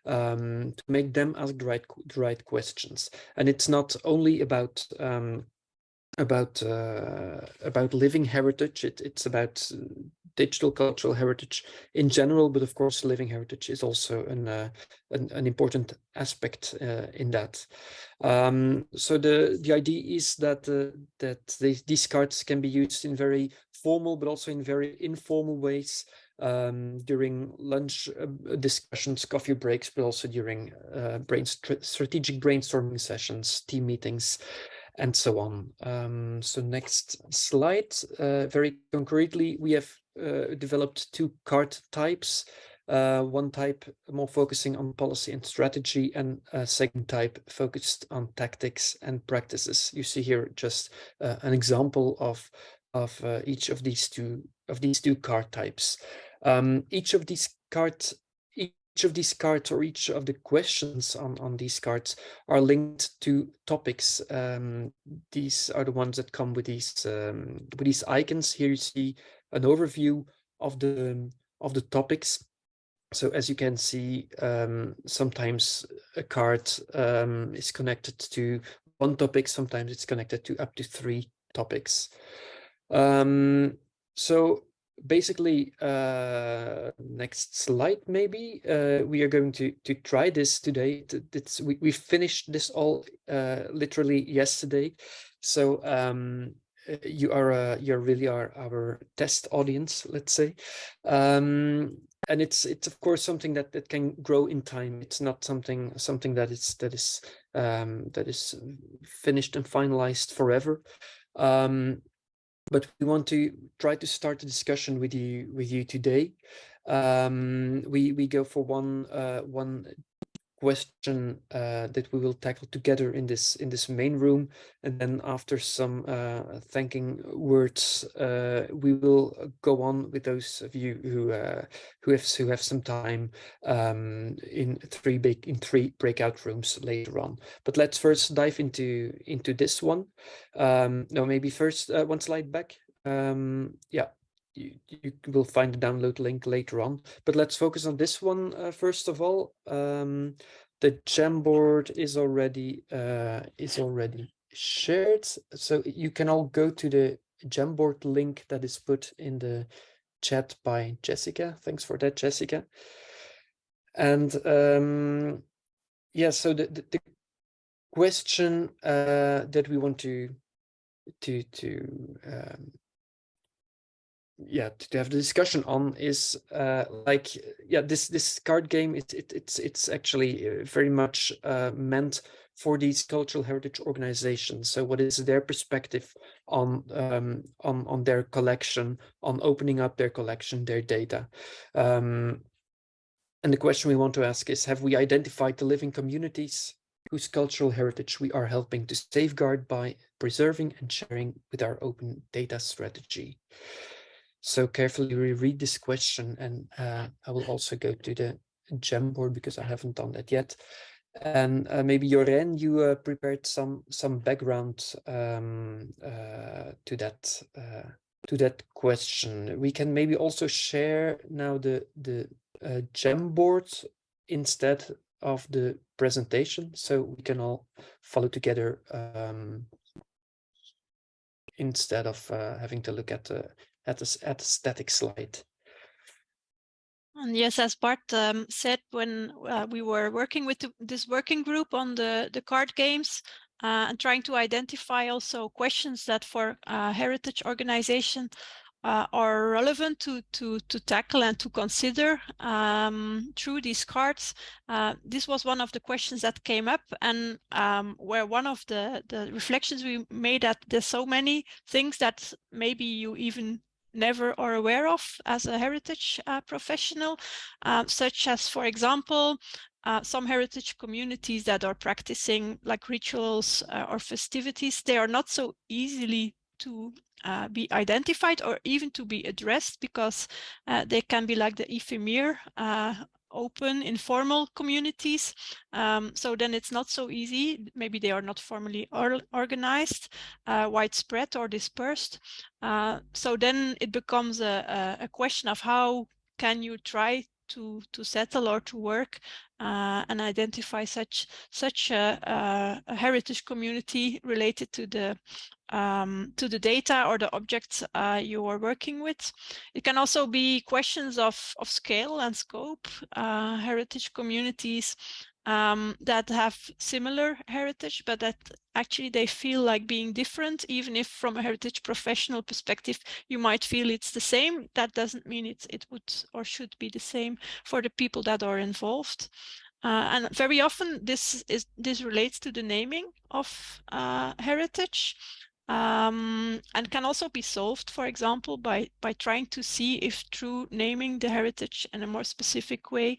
um, to make them ask the right the right questions. And it's not only about um, about uh, about living heritage. It, it's about uh, digital cultural heritage in general, but of course, living heritage is also an uh, an, an, important aspect uh, in that. Um, so the the idea is that uh, that they, these cards can be used in very formal, but also in very informal ways um, during lunch uh, discussions, coffee breaks, but also during uh, brain st strategic brainstorming sessions, team meetings, and so on. Um, so next slide, uh, very concretely, we have developed two card types. Uh, one type more focusing on policy and strategy and a second type focused on tactics and practices. You see here just uh, an example of of uh, each of these two of these two card types. Um, each of these cards each of these cards or each of the questions on, on these cards are linked to topics. Um, these are the ones that come with these um, with these icons. Here you see an overview of the of the topics. So as you can see, um, sometimes a card um, is connected to one topic, sometimes it's connected to up to three topics. Um, so basically, uh, next slide, maybe, uh, we are going to, to try this today. It's, we, we finished this all uh, literally yesterday. So um, you are uh, you really are our test audience, let's say. Um, and it's it's of course something that that can grow in time. It's not something something that is that is um, that is finished and finalized forever. Um, but we want to try to start a discussion with you with you today. Um, we we go for one uh, one question uh, that we will tackle together in this in this main room, and then after some uh, thanking words, uh, we will go on with those of you who uh, who have who have some time um, in three big in three breakout rooms later on. But let's first dive into into this one. Um, no, maybe first uh, one slide back. Um, yeah, you, you, will find the download link later on. But let's focus on this one uh, first of all. Um, the Jamboard is already uh, is already shared, so you can all go to the Jamboard link that is put in the chat by Jessica. Thanks for that, Jessica. And um, yeah, so the, the, the question uh, that we want to to to um, yeah to have the discussion on is uh like yeah this this card game it, it it's it's actually uh, very much uh meant for these cultural heritage organizations. So what is their perspective on um on on their collection on opening up their collection their data? Um and the question we want to ask is have we identified the living communities whose cultural heritage we are helping to safeguard by preserving and sharing with our open data strategy so carefully reread this question and uh, I will also go to the Jamboard because I haven't done that yet. And uh, maybe Jorijn, you uh, prepared some some background um, uh, to that uh, to that question. We can maybe also share now the the uh, Jamboard instead of the presentation, so we can all follow together um, instead of having to look at the at a, at a static slide. And yes, as Bart um, said, when uh, we were working with the, this working group on the, the card games uh, and trying to identify also questions that for uh, heritage organization uh, are relevant to, to, to tackle and to consider um, through these cards. Uh, this was one of the questions that came up and um, where one of the, the reflections we made that there's so many things that maybe you even never are aware of as a heritage uh, professional, uh, such as, for example, uh, some heritage communities that are practicing like rituals uh, or festivities, they are not so easily to uh, be identified or even to be addressed because uh, they can be like the ephemer open informal communities. Um, so then it's not so easy. Maybe they are not formally or organized uh, widespread or dispersed. Uh, so then it becomes a, a, question of how can you try to to settle or to work uh, and identify such such a, a, heritage community related to the um, to the data or the objects uh, you are working with. It can also be questions of of scale and scope. Uh, heritage communities um, that have similar heritage, but that actually they feel like being different, even if from a heritage professional perspective, you might feel it's the same. That doesn't mean it, it would or should be the same for the people that are involved. Uh, and very often this is this relates to the naming of uh, heritage um, and can also be solved, for example, by, by trying to see if through naming the heritage in a more specific way,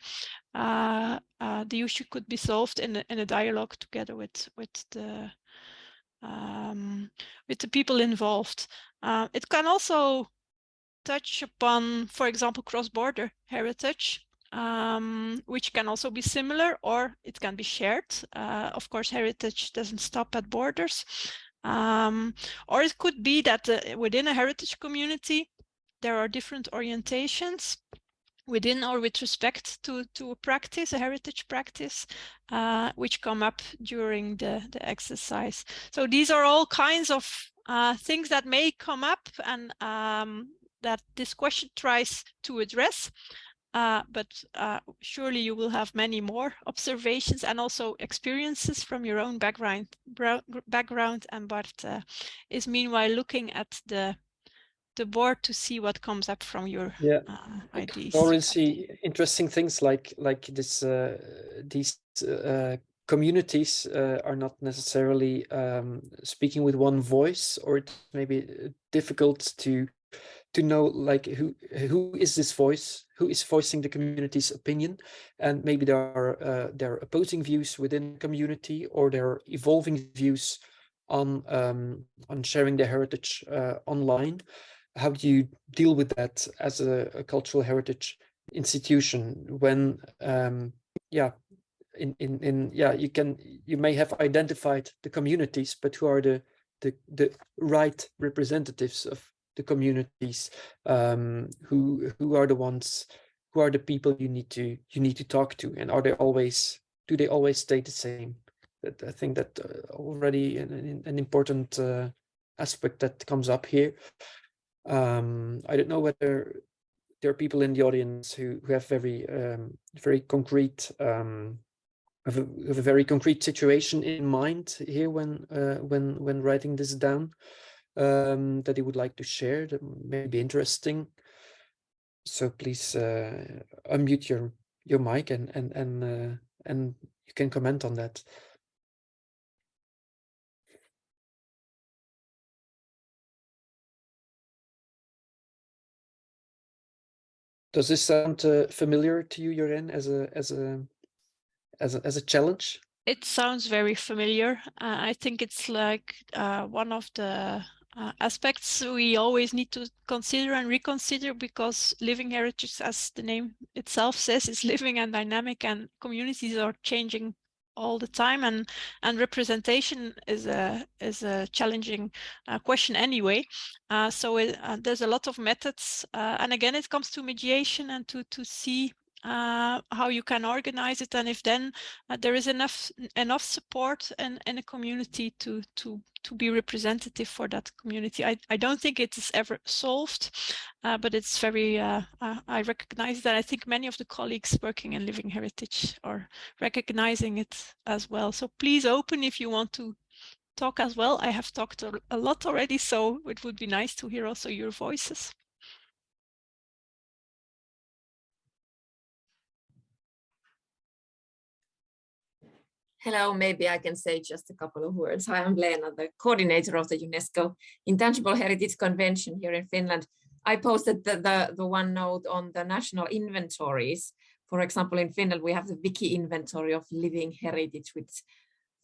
uh, the issue could be solved in in a dialogue together with, with, the, um, with the people involved. Uh, it can also touch upon, for example, cross-border heritage, um, which can also be similar or it can be shared. Uh, of course, heritage doesn't stop at borders. Um, or it could be that uh, within a heritage community, there are different orientations within or with respect to, to a practice, a heritage practice, uh, which come up during the, the exercise. So these are all kinds of uh, things that may come up and um, that this question tries to address. Uh, but uh, surely you will have many more observations and also experiences from your own background. background and Bart uh, is meanwhile looking at the the board to see what comes up from your yeah. Uh, ideas. Already see interesting things like like this uh, these communities are not necessarily um, speaking with one voice, or it may be difficult to to know like who who is this voice who is voicing the community's opinion and maybe there are uh, there are opposing views within the community or there are evolving views on um, on sharing their heritage uh, online how do you deal with that as a, a cultural heritage institution when um, yeah in, in in yeah you can you may have identified the communities but who are the the the right representatives of the communities um, who who are the ones who are the people you need to you need to talk to? And are they always do they always stay the same? That i think that uh, already an, an important uh, aspect that comes up here um, i don't know whether there are people in the audience who, who have very um, very concrete um, have a, have a, very concrete situation in mind here when uh, when when writing this down um, that you would like to share that may be interesting. So please uh, unmute your your mic and and and uh, and you can comment on that. Does this sound uh, familiar to you, Jorijn, as a as a as a as a challenge? It sounds very familiar. Uh, I think it's like uh, one of the uh, aspects we always need to consider and reconsider because living heritage, as the name itself says, is living and dynamic and communities are changing all the time and and representation is a is a challenging uh, question anyway. Uh, so it, uh, there's a lot of methods uh, and again it comes to mediation and to to see uh, how you can organize it and if then uh, there is enough enough support in, in a community to to to be representative for that community. I, I don't think it is ever solved, uh, but it's very, uh, uh, I recognize that I think many of the colleagues working in Living Heritage are recognizing it as well. So please open if you want to talk as well. I have talked a lot already, so it would be nice to hear also your voices. Hello, maybe I can say just a couple of words. Hi, I'm Lena, the coordinator of the UNESCO Intangible Heritage Convention here in Finland. I posted the, the, the one note on the national inventories. For example, in Finland, we have the wiki inventory of living heritage with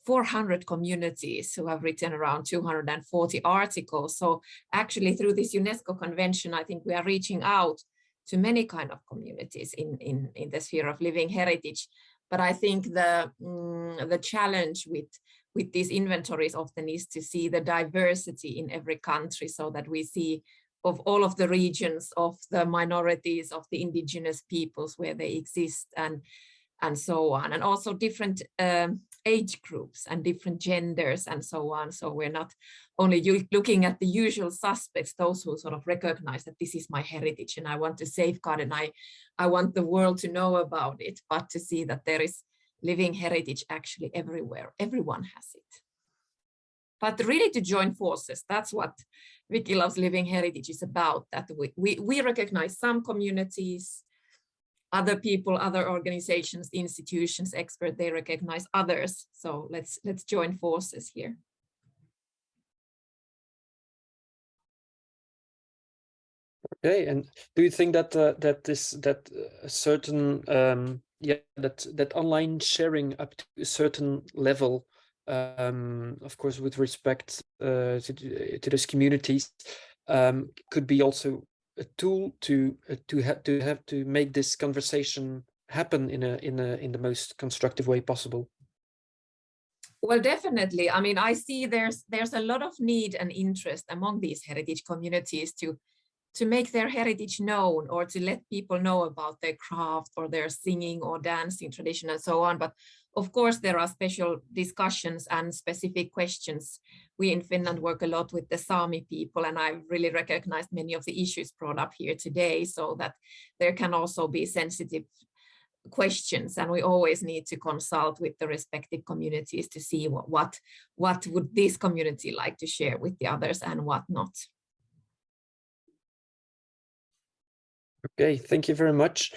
400 communities who have written around 240 articles. So actually through this UNESCO convention, I think we are reaching out to many kind of communities in, in, in the sphere of living heritage. But I think the, mm, the challenge with, with these inventories often is to see the diversity in every country so that we see of all of the regions of the minorities of the indigenous peoples where they exist and and so on. And also different um, age groups and different genders and so on. So we're not only looking at the usual suspects those who sort of recognize that this is my heritage and I want to safeguard and I I want the world to know about it but to see that there is living heritage actually everywhere. Everyone has it. But really to join forces that's what Wiki Loves Living Heritage is about, that we, we, we recognize some communities, other people, other organizations, institutions, experts, they recognize others. So let's let's join forces here. Okay, and do you think that uh, that this that a certain um, yeah that that online sharing up to a certain level um, of course, with respect uh, to, to those communities, um, could be also a tool to uh, to have to have to make this conversation happen in a in a in the most constructive way possible. Well, definitely. I mean, I see there's there's a lot of need and interest among these heritage communities to to make their heritage known or to let people know about their craft or their singing or dancing tradition and so on. But of course, there are special discussions and specific questions. We in Finland work a lot with the Sami people, and I've really recognized many of the issues brought up here today, so that there can also be sensitive questions and we always need to consult with the respective communities to see what what what would this community like to share with the others and what not okay thank you very much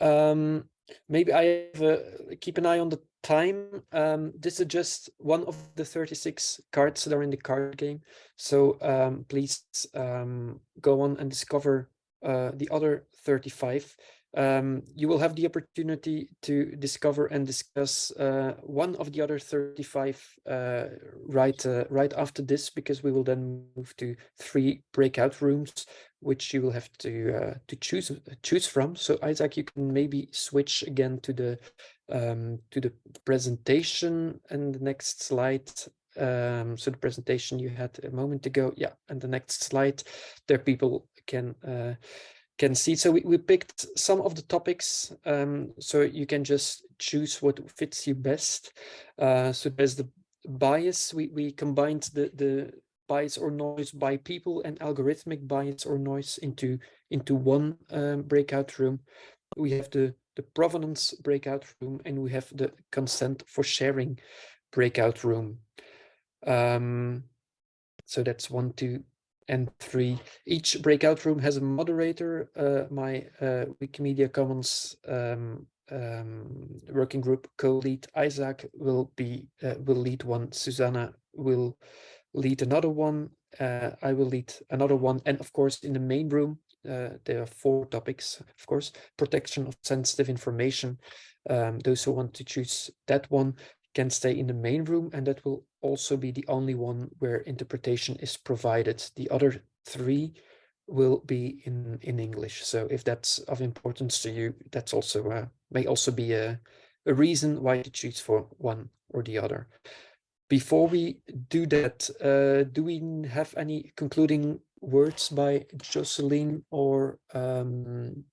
um maybe i have keep an eye on the time. Um, this is just one of the 36 cards that are in the card game. So um, please um, go on and discover uh, the other 35. Um, you will have the opportunity to discover and discuss uh, one of the other 35 uh, right uh, right after this, because we will then move to three breakout rooms, which you will have to uh, to choose choose from. So Isaac, you can maybe switch again to the um, to the presentation and the next slide. Um, so the presentation you had a moment ago, yeah, and the next slide, there people can uh, can see. So we, we picked some of the topics, um, so you can just choose what fits you best. Uh, so there's the bias. We we combined the the bias or noise by people and algorithmic bias or noise into into one um, breakout room. We have the the provenance breakout room, and we have the consent for sharing breakout room. Um, so that's one, two, and three. Each breakout room has a moderator. Uh, my uh, Wikimedia Commons um, um, working group co-lead Isaac will be uh, will lead one. Susanna will lead another one. Uh, I will lead another one, and of course, in the main room, uh, there are four topics, of course, protection of sensitive information. Um, those who want to choose that one can stay in the main room and that will also be the only one where interpretation is provided. The other three will be in, in English. So if that's of importance to you, that's also uh, may also be a, a reason why to choose for one or the other. Before we do that, uh, do we have any concluding words by Jocelyn or um,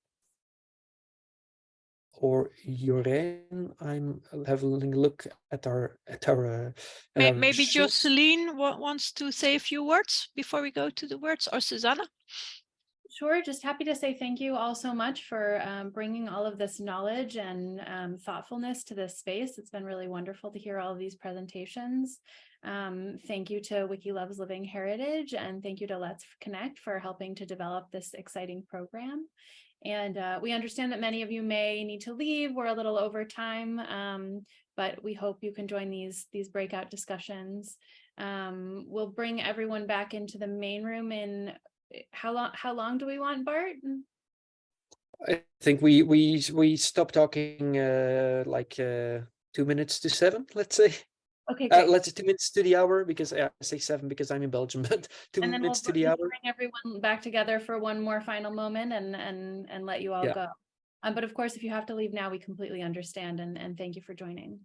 or Jorijn. I'm having a look at our at our. Uh, Maybe. Jocelyn wants to say a few words before we go to the words, or Susanna. Sure, just happy to say thank you all so much for um, bringing all of this knowledge and um, thoughtfulness to this space. It's been really wonderful to hear all of these presentations. Um, thank you to Wiki Loves Living Heritage and thank you to Let's Connect for helping to develop this exciting program. And uh, we understand that many of you may need to leave. We're a little over time, um, but we hope you can join these, these breakout discussions. Um, we'll bring everyone back into the main room in how long, how long do we want, Bart? I think we we we stop talking uh, like uh, two minutes to seven, let's say. Okay, uh, let's two minutes to the hour because I say seven because I'm in Belgium, (laughs) but two and minutes we'll to the hour. Bring everyone back together for one more final moment and and and let you all Yeah. go. Um, but of course, if you have to leave now, we completely understand and and thank you for joining.